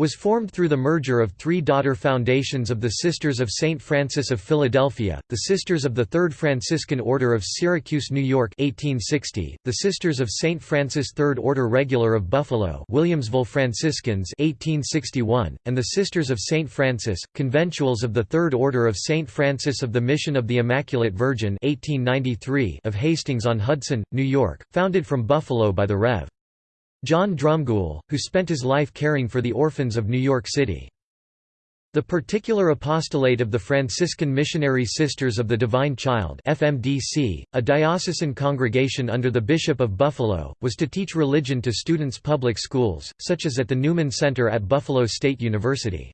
was formed through the merger of three daughter foundations of the Sisters of St. Francis of Philadelphia, the Sisters of the Third Franciscan Order of Syracuse, New York 1860, the Sisters of St. Francis Third Order Regular of Buffalo Williamsville Franciscans 1861, and the Sisters of St. Francis, Conventuals of the Third Order of St. Francis of the Mission of the Immaculate Virgin 1893 of Hastings-on-Hudson, New York, founded from Buffalo by the Rev. John Drumgoole, who spent his life caring for the orphans of New York City. The Particular Apostolate of the Franciscan Missionary Sisters of the Divine Child FMDC, a diocesan congregation under the Bishop of Buffalo, was to teach religion to students' public schools, such as at the Newman Center at Buffalo State University.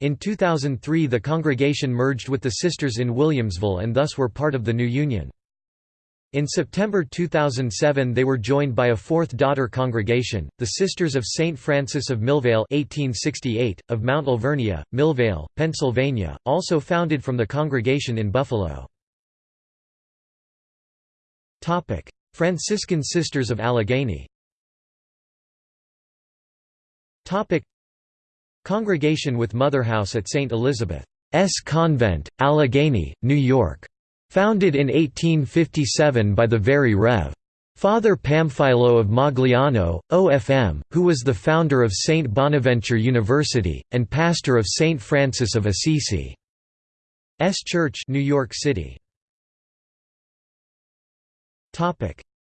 In 2003 the congregation merged with the Sisters in Williamsville and thus were part of the new union. In September 2007 they were joined by a fourth daughter congregation, the Sisters of St. Francis of Millvale 1868, of Mount Alvernia, Millvale, Pennsylvania, also founded from the congregation in Buffalo. Franciscan Sisters of Allegheny Congregation with Motherhouse at St. Elizabeth's Convent, Allegheny, New York Founded in 1857 by the very Rev. Father Pamphilo of Magliano, OFM, who was the founder of St. Bonaventure University, and pastor of St. Francis of Assisi. S Church New York City.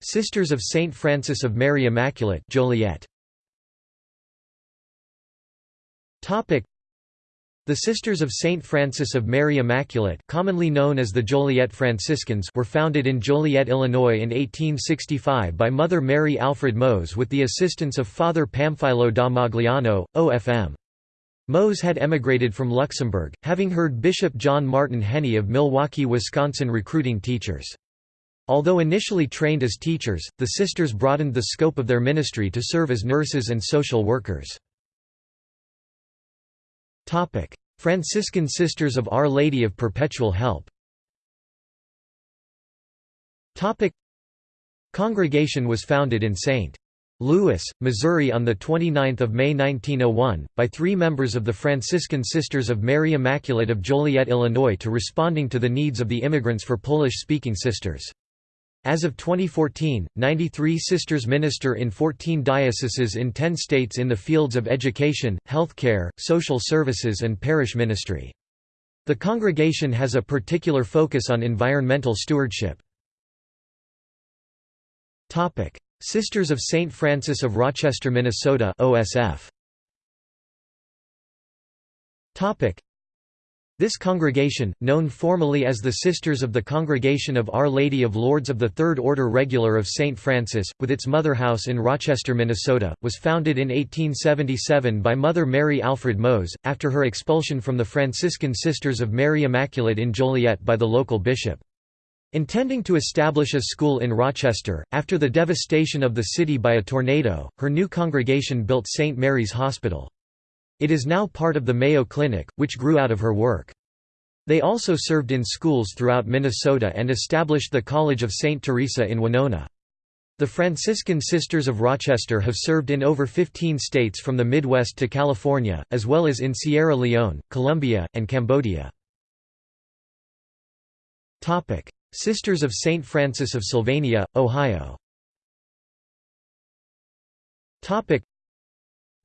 Sisters of St. Francis of Mary Immaculate Joliet. The Sisters of St. Francis of Mary Immaculate commonly known as the Joliet Franciscans were founded in Joliet, Illinois in 1865 by Mother Mary Alfred Moes with the assistance of Father Pamphilo da Magliano, OFM. Moes had emigrated from Luxembourg, having heard Bishop John Martin Henni of Milwaukee, Wisconsin recruiting teachers. Although initially trained as teachers, the sisters broadened the scope of their ministry to serve as nurses and social workers. Franciscan Sisters of Our Lady of Perpetual Help Topic: Congregation was founded in St. Louis, Missouri on 29 May 1901, by three members of the Franciscan Sisters of Mary Immaculate of Joliet, Illinois to responding to the needs of the immigrants for Polish-speaking sisters. As of 2014, 93 sisters minister in 14 dioceses in 10 states in the fields of education, healthcare, social services and parish ministry. The congregation has a particular focus on environmental stewardship. Sisters of St. Francis of Rochester, Minnesota OSF. This congregation, known formally as the Sisters of the Congregation of Our Lady of Lourdes of the Third Order Regular of St. Francis, with its mother house in Rochester, Minnesota, was founded in 1877 by Mother Mary Alfred Moes, after her expulsion from the Franciscan Sisters of Mary Immaculate in Joliet by the local bishop. Intending to establish a school in Rochester, after the devastation of the city by a tornado, her new congregation built St. Mary's Hospital. It is now part of the Mayo Clinic, which grew out of her work. They also served in schools throughout Minnesota and established the College of St. Teresa in Winona. The Franciscan Sisters of Rochester have served in over 15 states from the Midwest to California, as well as in Sierra Leone, Colombia, and Cambodia. Sisters of St. Francis of Sylvania, Ohio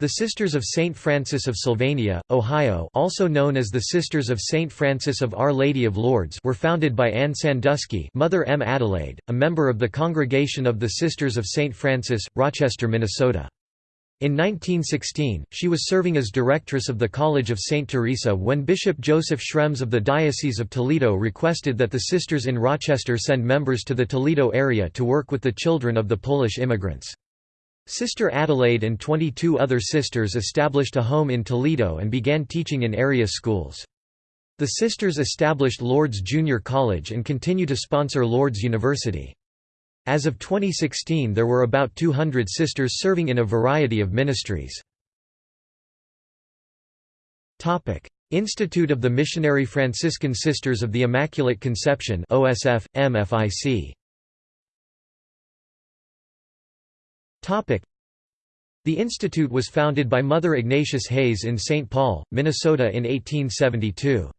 the Sisters of St. Francis of Sylvania, Ohio also known as the Sisters of St. Francis of Our Lady of Lourdes were founded by Anne Sandusky Mother M. Adelaide, a member of the Congregation of the Sisters of St. Francis, Rochester, Minnesota. In 1916, she was serving as directress of the College of St. Teresa when Bishop Joseph Schrems of the Diocese of Toledo requested that the sisters in Rochester send members to the Toledo area to work with the children of the Polish immigrants. Sister Adelaide and 22 other sisters established a home in Toledo and began teaching in area schools. The sisters established Lourdes Junior College and continue to sponsor Lourdes University. As of 2016 there were about 200 sisters serving in a variety of ministries. Institute of the Missionary Franciscan Sisters of the Immaculate Conception OSF, MFIC. The institute was founded by Mother Ignatius Hayes in St. Paul, Minnesota in 1872.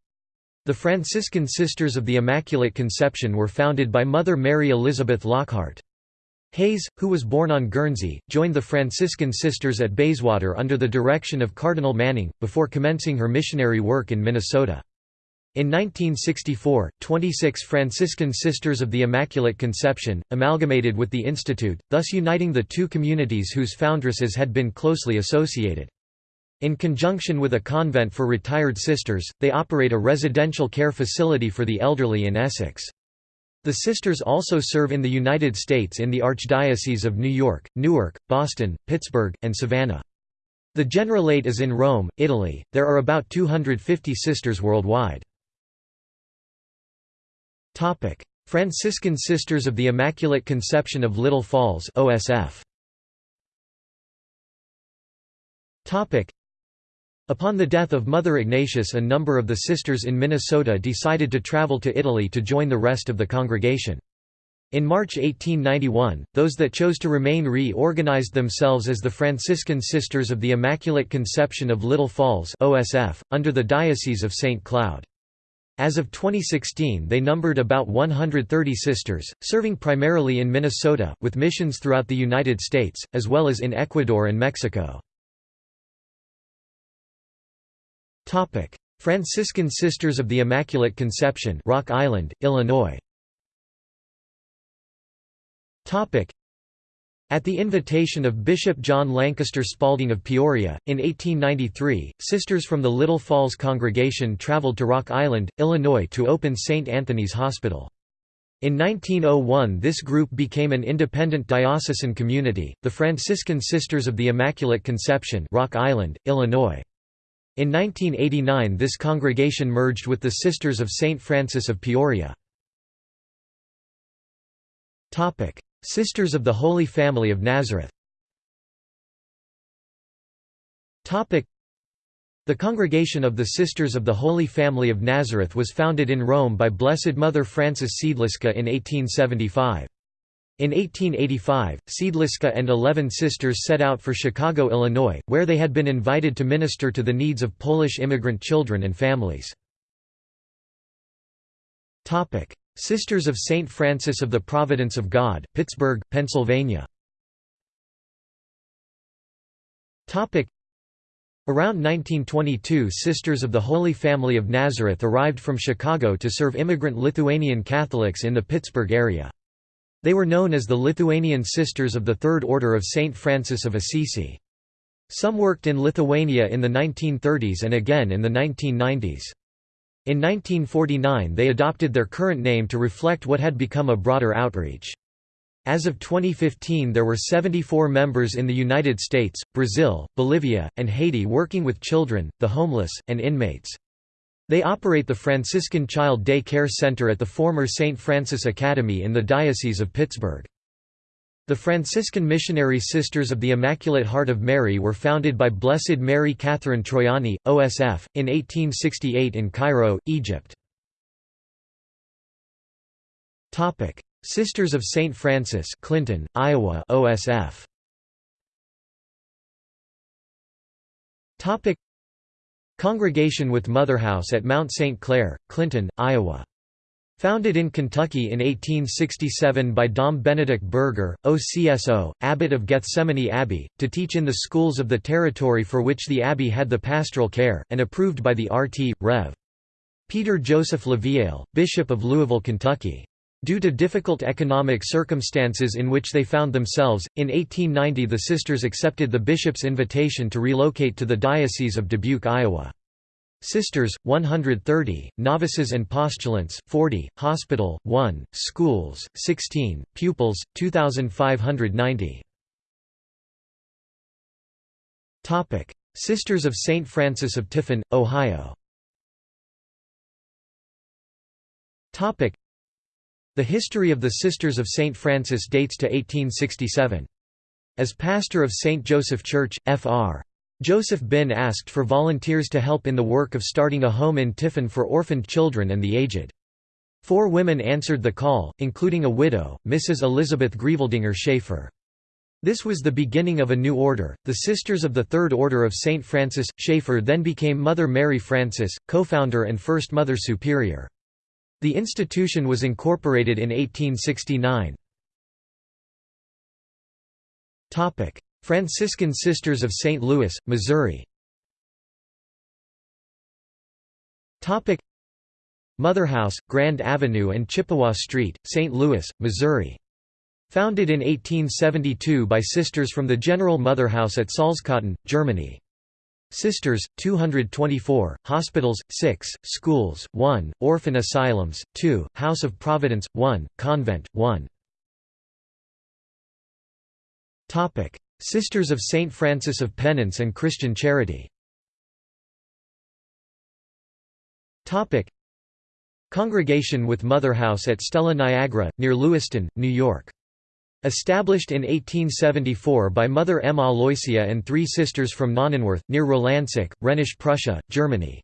The Franciscan Sisters of the Immaculate Conception were founded by Mother Mary Elizabeth Lockhart. Hayes, who was born on Guernsey, joined the Franciscan Sisters at Bayswater under the direction of Cardinal Manning, before commencing her missionary work in Minnesota. In 1964, 26 Franciscan Sisters of the Immaculate Conception, amalgamated with the Institute, thus uniting the two communities whose foundresses had been closely associated. In conjunction with a convent for retired sisters, they operate a residential care facility for the elderly in Essex. The sisters also serve in the United States in the Archdiocese of New York, Newark, Boston, Pittsburgh, and Savannah. The Generalate is in Rome, Italy. There are about 250 sisters worldwide. Topic: Franciscan Sisters of the Immaculate Conception of Little Falls (OSF). Topic: Upon the death of Mother Ignatius a number of the sisters in Minnesota decided to travel to Italy to join the rest of the congregation. In March 1891, those that chose to remain reorganized themselves as the Franciscan Sisters of the Immaculate Conception of Little Falls OSF, under the Diocese of St. Cloud. As of 2016 they numbered about 130 sisters, serving primarily in Minnesota, with missions throughout the United States, as well as in Ecuador and Mexico. Franciscan Sisters of the Immaculate Conception Rock Island, Illinois at the invitation of Bishop John Lancaster Spalding of Peoria, in 1893, sisters from the Little Falls congregation traveled to Rock Island, Illinois to open St. Anthony's Hospital. In 1901 this group became an independent diocesan community, the Franciscan Sisters of the Immaculate Conception Rock Island, Illinois. In 1989 this congregation merged with the Sisters of St. Francis of Peoria. Sisters of the Holy Family of Nazareth the Congregation of the Sisters of the Holy Family of Nazareth was founded in Rome by Blessed Mother Frances Siedliska in 1875. In 1885, Siedliska and eleven sisters set out for Chicago, Illinois, where they had been invited to minister to the needs of Polish immigrant children and families. Sisters of St. Francis of the Providence of God, Pittsburgh, Pennsylvania Around 1922 Sisters of the Holy Family of Nazareth arrived from Chicago to serve immigrant Lithuanian Catholics in the Pittsburgh area. They were known as the Lithuanian Sisters of the Third Order of St. Francis of Assisi. Some worked in Lithuania in the 1930s and again in the 1990s. In 1949 they adopted their current name to reflect what had become a broader outreach. As of 2015 there were 74 members in the United States, Brazil, Bolivia, and Haiti working with children, the homeless, and inmates. They operate the Franciscan Child Day Care Center at the former St. Francis Academy in the Diocese of Pittsburgh. The Franciscan Missionary Sisters of the Immaculate Heart of Mary were founded by Blessed Mary Catherine Troiani, OSF, in 1868 in Cairo, Egypt. Sisters of St. Francis Clinton, Iowa OSF. Congregation with Motherhouse at Mount St. Clare, Clinton, Iowa Founded in Kentucky in 1867 by Dom Benedict Berger, OCSO, abbot of Gethsemani Abbey, to teach in the schools of the territory for which the abbey had the pastoral care, and approved by the RT. Rev. Peter Joseph LaVielle, Bishop of Louisville, Kentucky. Due to difficult economic circumstances in which they found themselves, in 1890 the sisters accepted the bishop's invitation to relocate to the Diocese of Dubuque, Iowa. Sisters, 130, novices and postulants, 40, hospital, 1, schools, 16, pupils, 2,590. Sisters of St. Francis of Tiffin, Ohio The history of the Sisters of St. Francis dates to 1867. As pastor of St. Joseph Church, Fr. Joseph Bihn asked for volunteers to help in the work of starting a home in Tiffin for orphaned children and the aged. Four women answered the call, including a widow, Mrs. Elizabeth Grieveldinger Schaefer. This was the beginning of a new order, the Sisters of the Third Order of St. Francis. Schaefer then became Mother Mary Francis, co-founder and first Mother Superior. The institution was incorporated in 1869. Franciscan Sisters of St. Louis, Missouri Mother House, Grand Avenue and Chippewa Street, St. Louis, Missouri. Founded in 1872 by sisters from the General Mother House at Salzkotten, Germany. Sisters, 224, hospitals, 6, schools, 1, orphan asylums, 2, House of Providence, 1, convent, 1. Sisters of St. Francis of Penance and Christian Charity Congregation with Mother House at Stella Niagara, near Lewiston, New York. Established in 1874 by Mother M. Aloysia and three sisters from Nonnenwerth, near Rolandseck, Rhenish Prussia, Germany.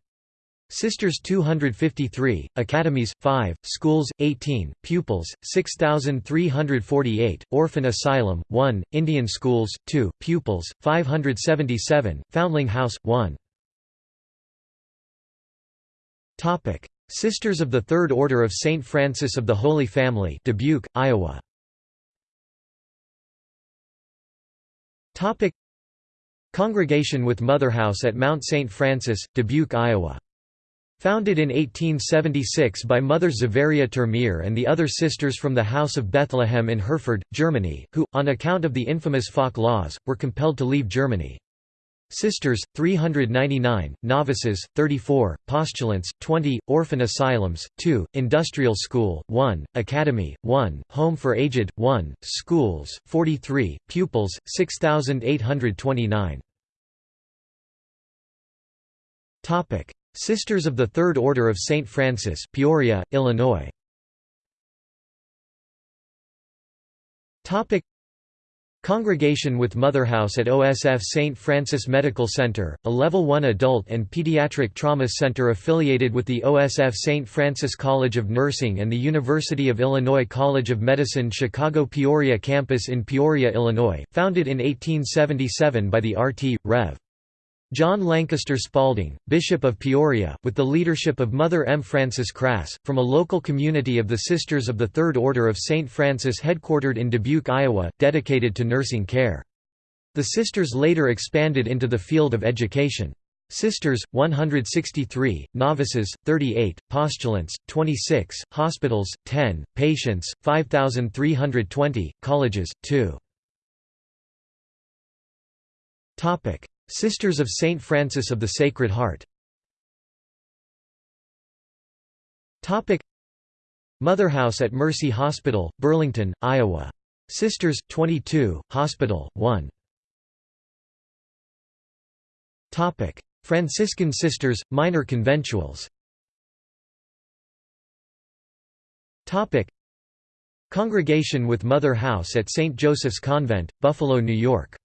Sisters 253, academies 5, schools 18, pupils 6348, orphan asylum 1, Indian schools 2, pupils 577, Foundling House 1. Topic: Sisters of the Third Order of St. Francis of the Holy Family Dubuque, Iowa Congregation with Mother House at Mount St. Francis, Dubuque, Iowa Founded in 1876 by Mother Zavaria Termeer and the other sisters from the House of Bethlehem in Herford, Germany, who, on account of the infamous Falk laws, were compelled to leave Germany. Sisters, 399, novices, 34, postulants, 20, orphan asylums, 2, industrial school, 1, academy, 1, home for aged, 1, schools, 43, pupils, 6,829. Sisters of the Third Order of St. Francis Peoria, Illinois Congregation with Mother House at OSF St. Francis Medical Center, a Level 1 adult and pediatric trauma center affiliated with the OSF St. Francis College of Nursing and the University of Illinois College of Medicine Chicago Peoria campus in Peoria, Illinois, founded in 1877 by the RT. Rev. John Lancaster Spalding, Bishop of Peoria, with the leadership of Mother M. Frances Crass, from a local community of the Sisters of the Third Order of St. Francis headquartered in Dubuque, Iowa, dedicated to nursing care. The Sisters later expanded into the field of education. Sisters, 163, novices, 38, postulants, 26, hospitals, 10, patients, 5,320, colleges, 2. Sisters of Saint Francis of the Sacred Heart. Mother House at Mercy Hospital, Burlington, Iowa. Sisters, 22, Hospital, 1 Franciscan Sisters, Minor Conventuals. Congregation with Mother House at St. Joseph's Convent, Buffalo, New York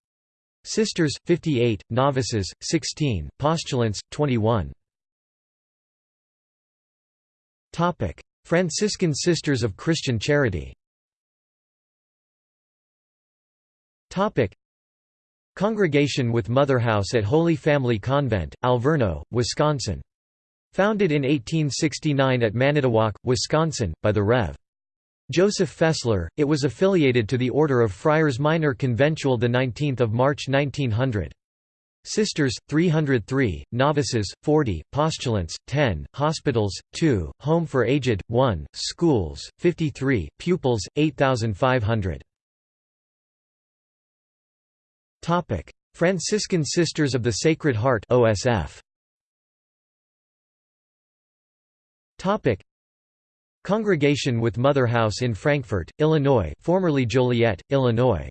Sisters, 58, novices, 16, postulants, 21. Franciscan Sisters of Christian Charity Congregation with Mother House at Holy Family Convent, Alverno, Wisconsin. Founded in 1869 at Manitowoc, Wisconsin, by the Rev. Joseph Fessler, it was affiliated to the Order of Friars Minor Conventual 19 March 1900. Sisters, 303, novices, 40, postulants, 10, hospitals, 2, home for aged, 1, schools, 53, pupils, 8,500. Franciscan Sisters of the Sacred Heart OSF. Congregation with Mother House in Frankfort, Illinois formerly Joliet, Illinois.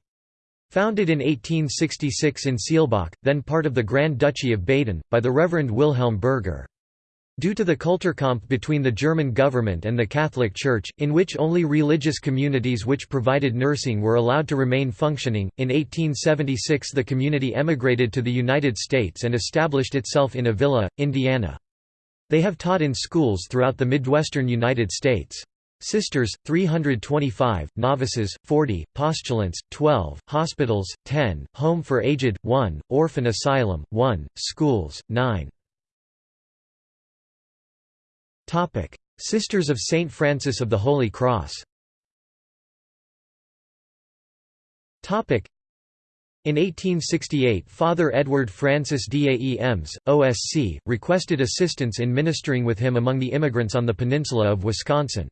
Founded in 1866 in Seelbach, then part of the Grand Duchy of Baden, by the Reverend Wilhelm Berger. Due to the Kulturkampf between the German government and the Catholic Church, in which only religious communities which provided nursing were allowed to remain functioning, in 1876 the community emigrated to the United States and established itself in Avila, Indiana. They have taught in schools throughout the Midwestern United States. Sisters, 325, novices, 40, postulants, 12, hospitals, 10, home for aged, 1, orphan asylum, 1, schools, 9. Sisters of St. Francis of the Holy Cross In 1868 Father Edward Francis Daems, OSC, requested assistance in ministering with him among the immigrants on the peninsula of Wisconsin.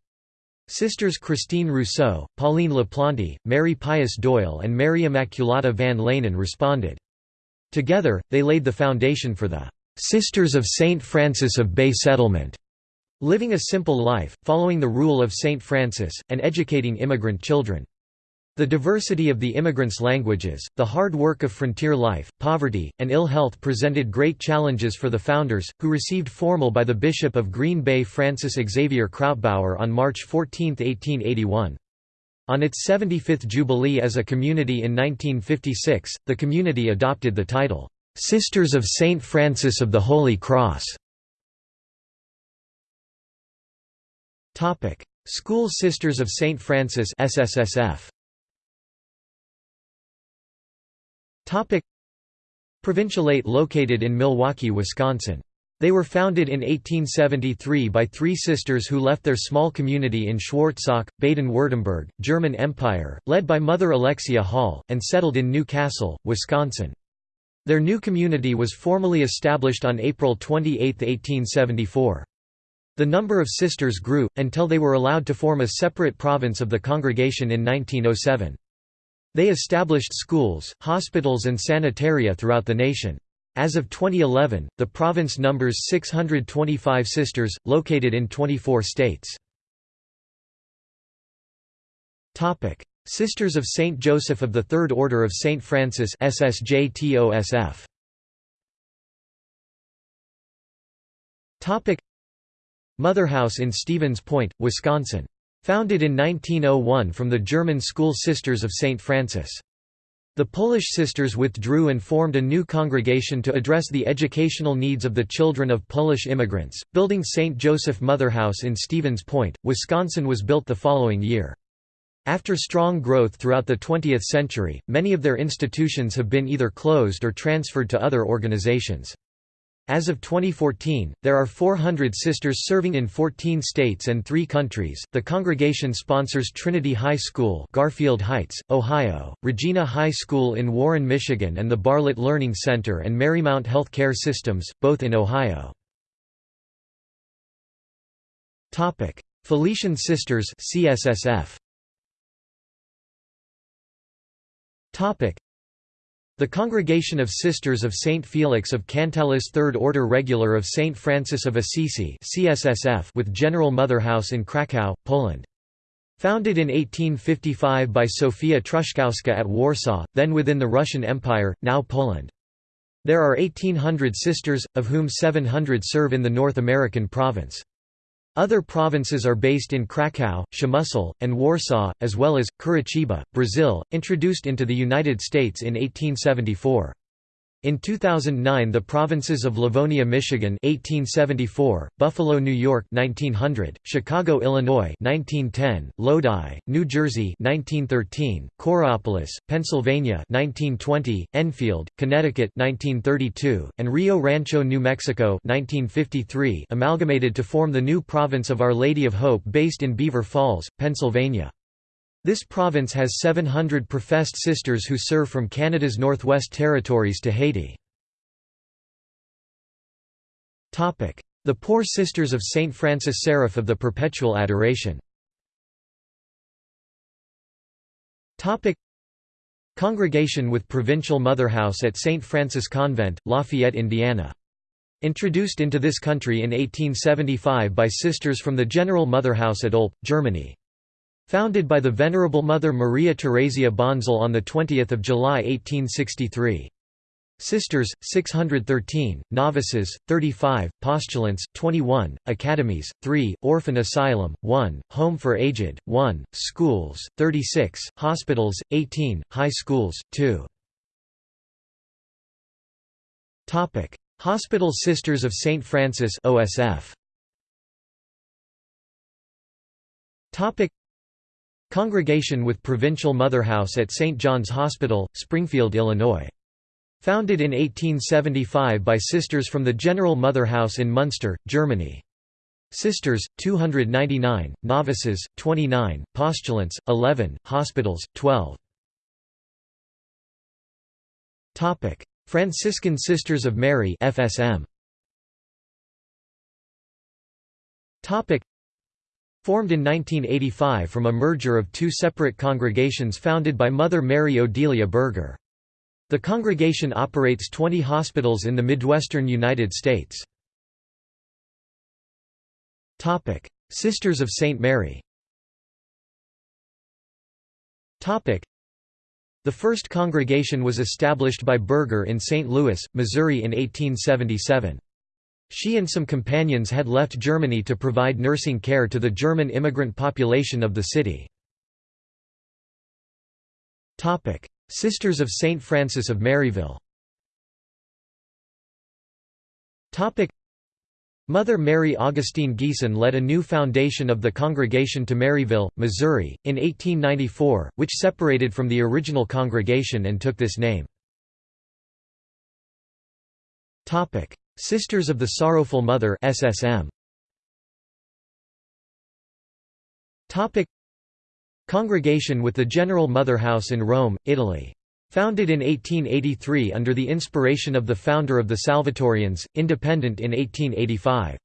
Sisters Christine Rousseau, Pauline LaPlante, Mary Pius Doyle and Mary Immaculata van Lenen responded. Together, they laid the foundation for the "'Sisters of St. Francis of Bay Settlement' living a simple life, following the rule of St. Francis, and educating immigrant children. The diversity of the immigrants' languages, the hard work of frontier life, poverty, and ill health presented great challenges for the founders, who received formal by the Bishop of Green Bay Francis Xavier Krautbauer on March 14, 1881. On its 75th jubilee as a community in 1956, the community adopted the title, "'Sisters of St. Francis of the Holy Cross". School Sisters of St. Francis SSSF. Provincialate located in Milwaukee, Wisconsin. They were founded in 1873 by three sisters who left their small community in Schwarzach, Baden-Württemberg, German Empire, led by Mother Alexia Hall, and settled in New Cassel, Wisconsin. Their new community was formally established on April 28, 1874. The number of sisters grew, until they were allowed to form a separate province of the congregation in 1907. They established schools, hospitals and sanitaria throughout the nation. As of 2011, the province numbers 625 sisters, located in 24 states. Sisters of Saint Joseph of the Third Order of Saint Francis SSJTOSF. Motherhouse in Stevens Point, Wisconsin Founded in 1901 from the German School Sisters of St. Francis. The Polish sisters withdrew and formed a new congregation to address the educational needs of the children of Polish immigrants, building St. Joseph Motherhouse in Stevens Point, Wisconsin was built the following year. After strong growth throughout the 20th century, many of their institutions have been either closed or transferred to other organizations. As of 2014, there are 400 sisters serving in 14 states and 3 countries. The congregation sponsors Trinity High School, Garfield Heights, Ohio, Regina High School in Warren, Michigan, and the Bartlett Learning Center and Marymount Health Care Systems, both in Ohio. Topic: Felician Sisters (CSSF). Topic: the Congregation of Sisters of Saint Felix of Cantalice Third Order Regular of Saint Francis of Assisi CSSF with General Motherhouse in Kraków, Poland. Founded in 1855 by Sofia Truszkowska at Warsaw, then within the Russian Empire, now Poland. There are 1800 sisters, of whom 700 serve in the North American province. Other provinces are based in Kraków, Przemysl, and Warsaw, as well as, Curitiba, Brazil, introduced into the United States in 1874. In 2009 the provinces of Livonia, Michigan 1874, Buffalo, New York 1900, Chicago, Illinois 1910, Lodi, New Jersey 1913, Coraopolis, Pennsylvania 1920, Enfield, Connecticut 1932, and Rio Rancho, New Mexico 1953 amalgamated to form the new province of Our Lady of Hope based in Beaver Falls, Pennsylvania. This province has 700 professed sisters who serve from Canada's Northwest Territories to Haiti. The Poor Sisters of St. Francis Seraph of the Perpetual Adoration Congregation with Provincial Motherhouse at St. Francis Convent, Lafayette, Indiana. Introduced into this country in 1875 by sisters from the General Motherhouse at Olpe, Germany. Founded by the Venerable Mother Maria Theresia Bonzel on 20 July 1863. Sisters, 613, novices, 35, postulants, 21, academies, 3, orphan asylum, 1, home for aged, 1, schools, 36, hospitals, 18, high schools, 2. Hospital Sisters of St. Francis OSF. Congregation with Provincial Motherhouse at St. John's Hospital, Springfield, Illinois. Founded in 1875 by sisters from the General Motherhouse in Munster, Germany. Sisters, 299, novices, 29, postulants, 11, hospitals, 12. Franciscan Sisters of Mary FSM. Formed in 1985 from a merger of two separate congregations founded by Mother Mary Odelia Berger. The congregation operates 20 hospitals in the Midwestern United States. Sisters of St. Mary the first congregation was established by Berger in St. Louis, Missouri in 1877. She and some companions had left Germany to provide nursing care to the German immigrant population of the city. Sisters of St. Francis of Maryville Mother Mary Augustine Giesen led a new foundation of the Congregation to Maryville, Missouri, in 1894, which separated from the original congregation and took this name. Sisters of the Sorrowful Mother SSM. Topic Congregation with the General Mother House in Rome, Italy Founded in 1883 under the inspiration of the founder of the Salvatorians, independent in 1885.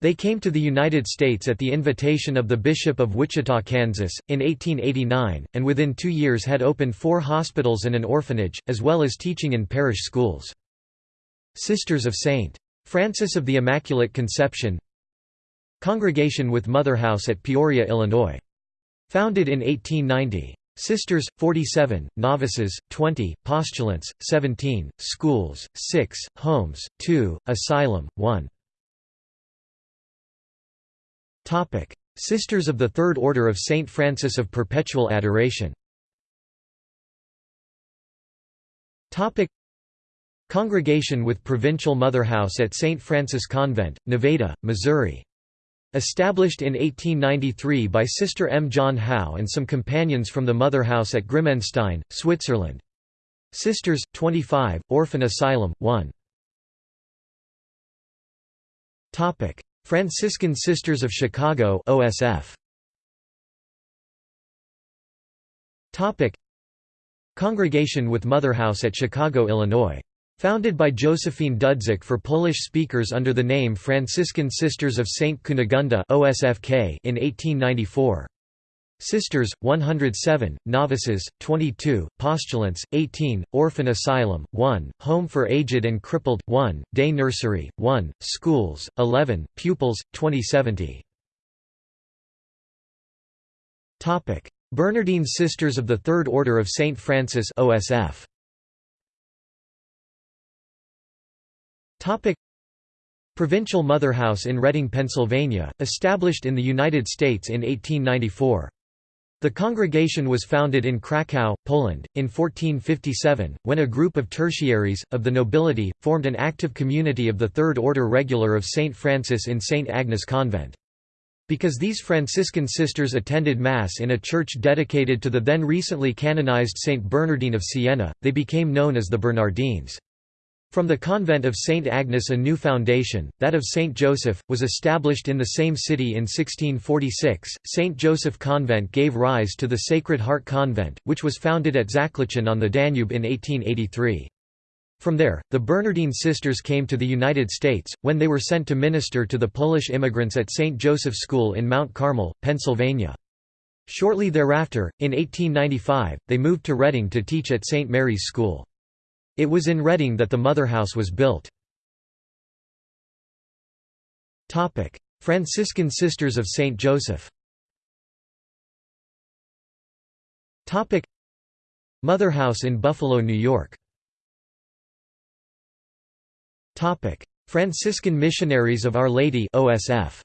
They came to the United States at the invitation of the Bishop of Wichita, Kansas, in 1889, and within two years had opened four hospitals and an orphanage, as well as teaching in parish schools. Sisters of St. Francis of the Immaculate Conception Congregation with Mother House at Peoria, Illinois. Founded in 1890. Sisters, 47, novices, 20, postulants, 17, schools, 6, homes, 2, asylum, 1. Sisters of the Third Order of Saint Francis of Perpetual Adoration Congregation with Provincial Mother House at St. Francis Convent, Nevada, Missouri Established in 1893 by Sister M. John Howe and some companions from the Mother House at Grimmenstein, Switzerland. Sisters, 25, Orphan Asylum, 1. Franciscan Sisters of Chicago OSF. Congregation with Mother House at Chicago, Illinois Founded by Josephine Dudzik for Polish speakers under the name Franciscan Sisters of St. Cunegunda OSFK in 1894. Sisters, 107, novices, 22, postulants, 18, orphan asylum, 1, home for aged and crippled, 1, day nursery, 1, schools, 11, pupils, 2070. Bernardine Sisters of the Third Order of St. Francis OSF. Topic Provincial Mother House in Reading, Pennsylvania, established in the United States in 1894. The congregation was founded in Kraków, Poland, in 1457, when a group of tertiaries, of the nobility, formed an active community of the Third Order Regular of St. Francis in St. Agnes Convent. Because these Franciscan sisters attended Mass in a church dedicated to the then recently canonized Saint Bernardine of Siena, they became known as the Bernardines. From the convent of St. Agnes a new foundation, that of St. Joseph, was established in the same city in 1646. St. Joseph Convent gave rise to the Sacred Heart Convent, which was founded at Zakliczyn on the Dunajec in 1883. From there, the Bernardine sisters came to the United States, when they were sent to minister to the Polish immigrants at St. Joseph School in Mount Carmel, Pennsylvania. Shortly thereafter, in 1895, they moved to Reading to teach at St. Mary's School. It was in Reading that the Mother House was built. Franciscan Sisters of St. Joseph. Mother House in Buffalo, New York. Franciscan Missionaries of Our Lady OSF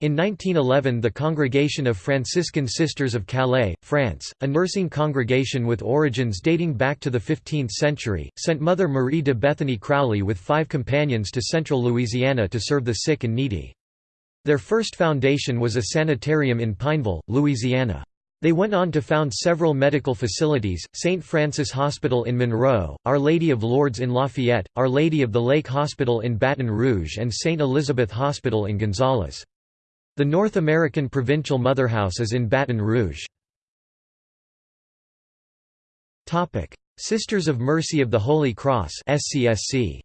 in 1911 the Congregation of Franciscan Sisters of Calais, France, a nursing congregation with origins dating back to the 15th century, sent Mother Marie de Bethany Crowley with five companions to central Louisiana to serve the sick and needy. Their first foundation was a sanitarium in Pineville, Louisiana. They went on to found several medical facilities, St. Francis Hospital in Monroe, Our Lady of Lourdes in Lafayette, Our Lady of the Lake Hospital in Baton Rouge and St. Elizabeth Hospital in Gonzales. The North American Provincial Mother House is in Baton Rouge. Sisters of Mercy of the Holy Cross SCSC.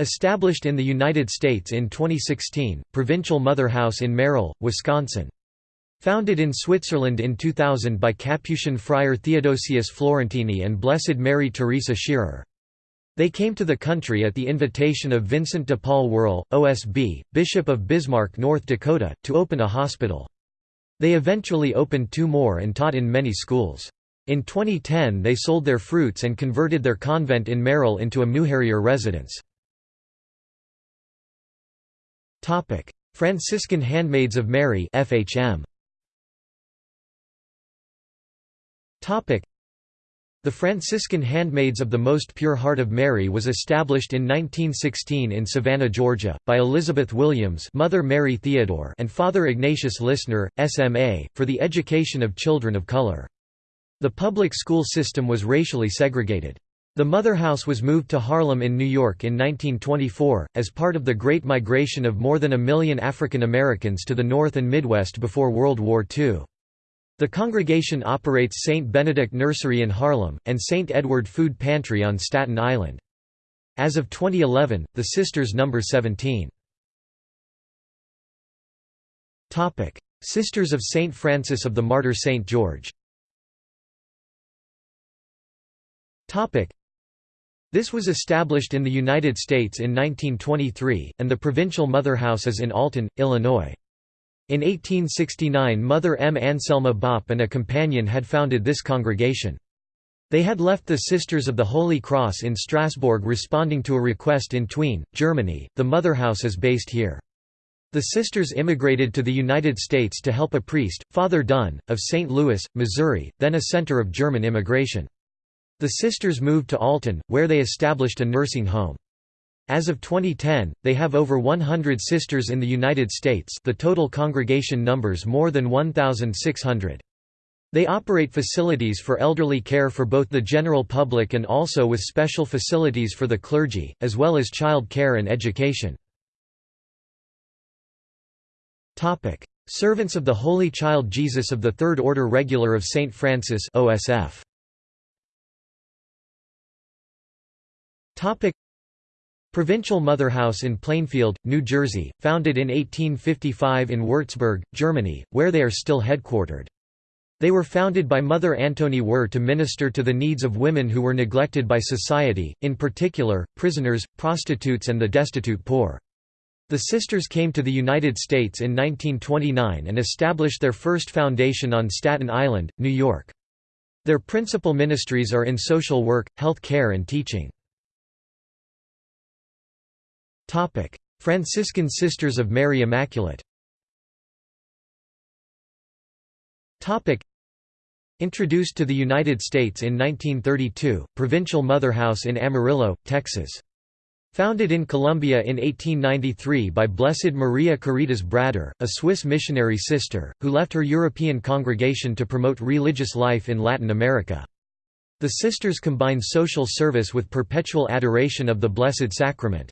Established in the United States in 2016, Provincial Mother House in Merrill, Wisconsin. Founded in Switzerland in 2000 by Capuchin friar Theodosius Florentini and Blessed Mary Teresa Scherer. They came to the country at the invitation of Vincent de Paul Wehrle, OSB, Bishop of Bismarck, North Dakota, to open a hospital. They eventually opened two more and taught in many schools. In 2010 they sold their fruits and converted their convent in Merrill into a Muharrir residence. Franciscan Handmaids of Mary FHM. The Franciscan Handmaids of the Most Pure Heart of Mary was established in 1916 in Savannah, Georgia, by Elizabeth Williams Mother Mary Theodore and Father Ignatius Lissner, SMA, for the education of children of color. The public school system was racially segregated. The Mother House was moved to Harlem in New York in 1924, as part of the Great Migration of more than a million African Americans to the North and Midwest before World War II. The congregation operates St. Benedict Nursery in Harlem, and St. Edward Food Pantry on Staten Island. As of 2011, the sisters number 17. Sisters of St. Francis of the Martyr St. George This was established in the United States in 1923, and the provincial mother house is in Alton, Illinois. In 1869 Mother M. Anselma Bopp and a companion had founded this congregation. They had left the Sisters of the Holy Cross in Strasbourg responding to a request in Thuine, Germany. The Mother House is based here. The sisters immigrated to the United States to help a priest, Father Dunn, of St. Louis, Missouri, then a center of German immigration. The sisters moved to Alton, where they established a nursing home. As of 2010, they have over 100 sisters in the United States the total congregation numbers more than 1,600. They operate facilities for elderly care for both the general public and also with special facilities for the clergy, as well as child care and education. Servants of the Holy Child Jesus of the Third Order Regular of St. Francis OSF. Provincial Mother House in Plainfield, New Jersey, founded in 1855 in Würzburg, Germany, where they are still headquartered. They were founded by Mother Antony Werr to minister to the needs of women who were neglected by society, in particular, prisoners, prostitutes and the destitute poor. The sisters came to the United States in 1929 and established their first foundation on Staten Island, New York. Their principal ministries are in social work, health care and teaching. Franciscan Sisters of Mary Immaculate Introduced to the United States in 1932, Provincial Mother House in Amarillo, Texas. Founded in Colombia in 1893 by Blessed Maria Caritas Brader, a Swiss missionary sister, who left her European congregation to promote religious life in Latin America. The sisters combine social service with perpetual adoration of the Blessed Sacrament.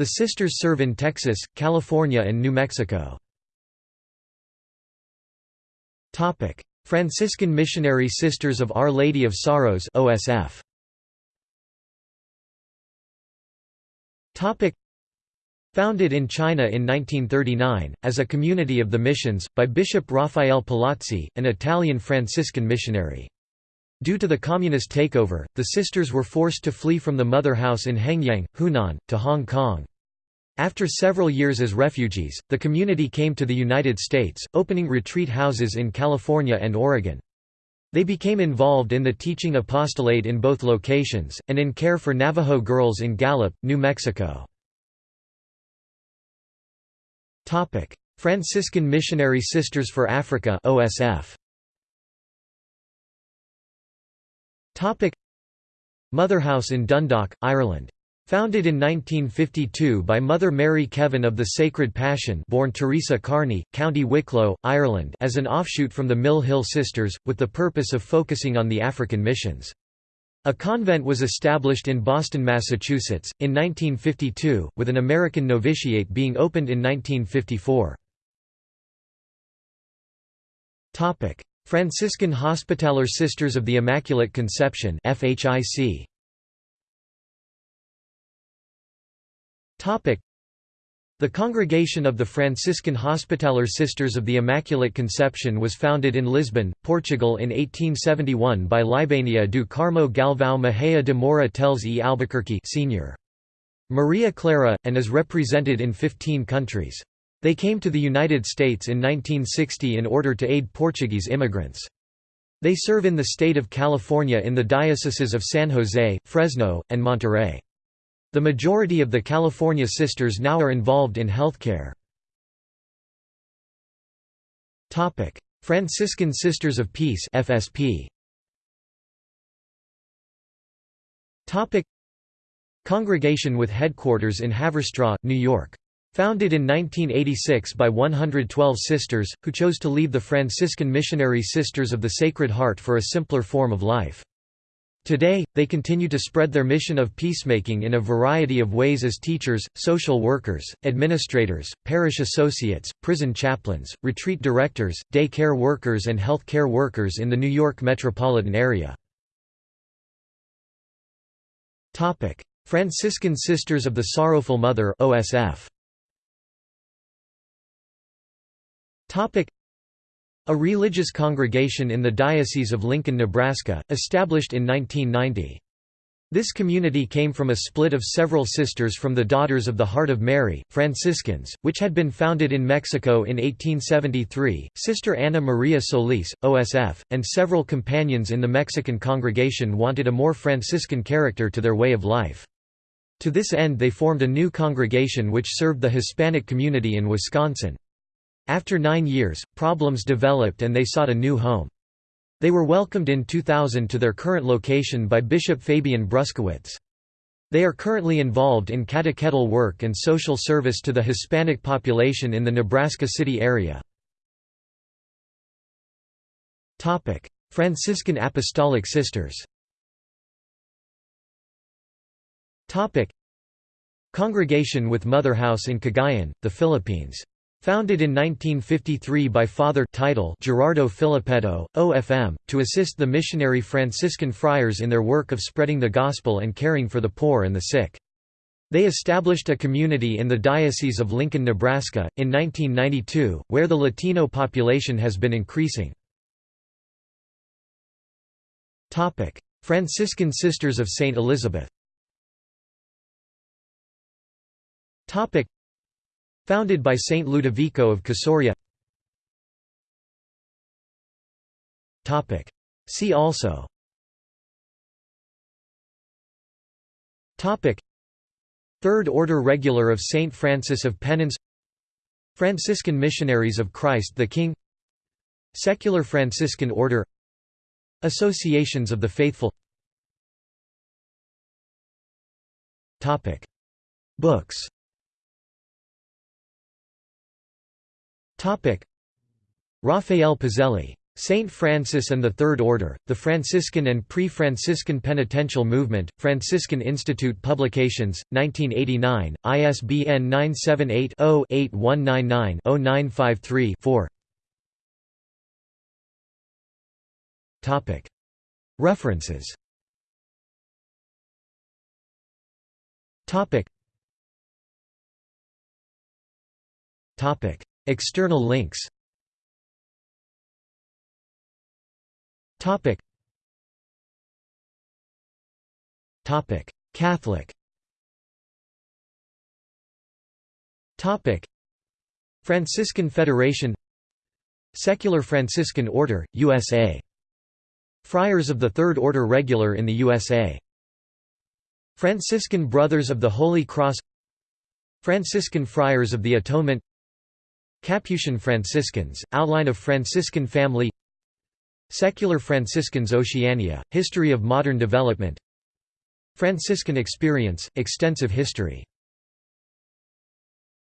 The sisters serve in Texas, California and New Mexico. Franciscan Missionary Sisters of Our Lady of Sorrows OSF. Founded in China in 1939, as a community of the missions, by Bishop Raphael Palazzi, an Italian Franciscan missionary. Due to the communist takeover, the sisters were forced to flee from the mother house in Hengyang, Hunan, to Hong Kong. After several years as refugees, the community came to the United States, opening retreat houses in California and Oregon. They became involved in the teaching apostolate in both locations, and in care for Navajo girls in Gallup, New Mexico. Franciscan Missionary Sisters for Africa OSF. Motherhouse in Dundalk, Ireland. Founded in 1952 by Mother Mary Kevin of the Sacred Passion born Teresa Kearney, County Wicklow, Ireland as an offshoot from the Mill Hill Sisters, with the purpose of focusing on the African missions. A convent was established in Boston, Massachusetts, in 1952, with an American novitiate being opened in 1954. Franciscan Hospitaller Sisters of the Immaculate Conception FHIC the Congregation of the Franciscan Hospitaller Sisters of the Immaculate Conception was founded in Lisbon, Portugal in 1871 by Libania do Carmo Galvão Mejia de Moura Teles e Albuquerque Sr. Maria Clara, and is represented in 15 countries. They came to the United States in 1960 in order to aid Portuguese immigrants. They serve in the state of California in the dioceses of San Jose, Fresno, and Monterey. The majority of the California Sisters now are involved in healthcare. Topic: Franciscan Sisters of Peace FSP. Topic: Congregation with headquarters in Haverstraw, New York. Founded in 1986 by 112 sisters, who chose to leave the Franciscan Missionary Sisters of the Sacred Heart for a simpler form of life. Today, they continue to spread their mission of peacemaking in a variety of ways as teachers, social workers, administrators, parish associates, prison chaplains, retreat directors, day care workers and health care workers in the New York metropolitan area. Franciscan Sisters of the Sorrowful Mother OSF. A religious congregation in the Diocese of Lincoln, Nebraska, established in 1990. This community came from a split of several sisters from the Daughters of the Heart of Mary, Franciscans, which had been founded in Mexico in 1873. Sister Ana Maria Solis, OSF, and several companions in the Mexican congregation wanted a more Franciscan character to their way of life. To this end they formed a new congregation which served the Hispanic community in Wisconsin. After nine years, problems developed and they sought a new home. They were welcomed in 2000 to their current location by Bishop Fabian Bruskewitz. They are currently involved in catechetical work and social service to the Hispanic population in the Nebraska City area. Franciscan Apostolic Sisters Congregation with Mother House in Cagayan, the Philippines Founded in 1953 by Father title Gerardo Filippetto, OFM, to assist the missionary Franciscan friars in their work of spreading the gospel and caring for the poor and the sick. They established a community in the Diocese of Lincoln, Nebraska, in 1992, where the Latino population has been increasing. Franciscan Sisters of St. Elizabeth Founded by Saint Ludovico of Casoria. See also. Third Order Regular of Saint Francis of Penance. Franciscan Missionaries of Christ the King. Secular Franciscan Order. Associations of the Faithful. Books Raphael Pazzelli. Saint Francis and the Third Order, The Franciscan and Pre-Franciscan Penitential Movement, Franciscan Institute Publications, 1989, ISBN 978-0-8199-0953-4 References External links. Topic. Topic. Catholic. Topic. Franciscan Federation. Secular Franciscan Order, USA Friars of the Third Order Regular in the USA Franciscan Brothers of the Holy Cross. Franciscan Friars of the Atonement Capuchin Franciscans, Outline of Franciscan Family. Secular Franciscans Oceania, History of Modern Development. Franciscan Experience, Extensive History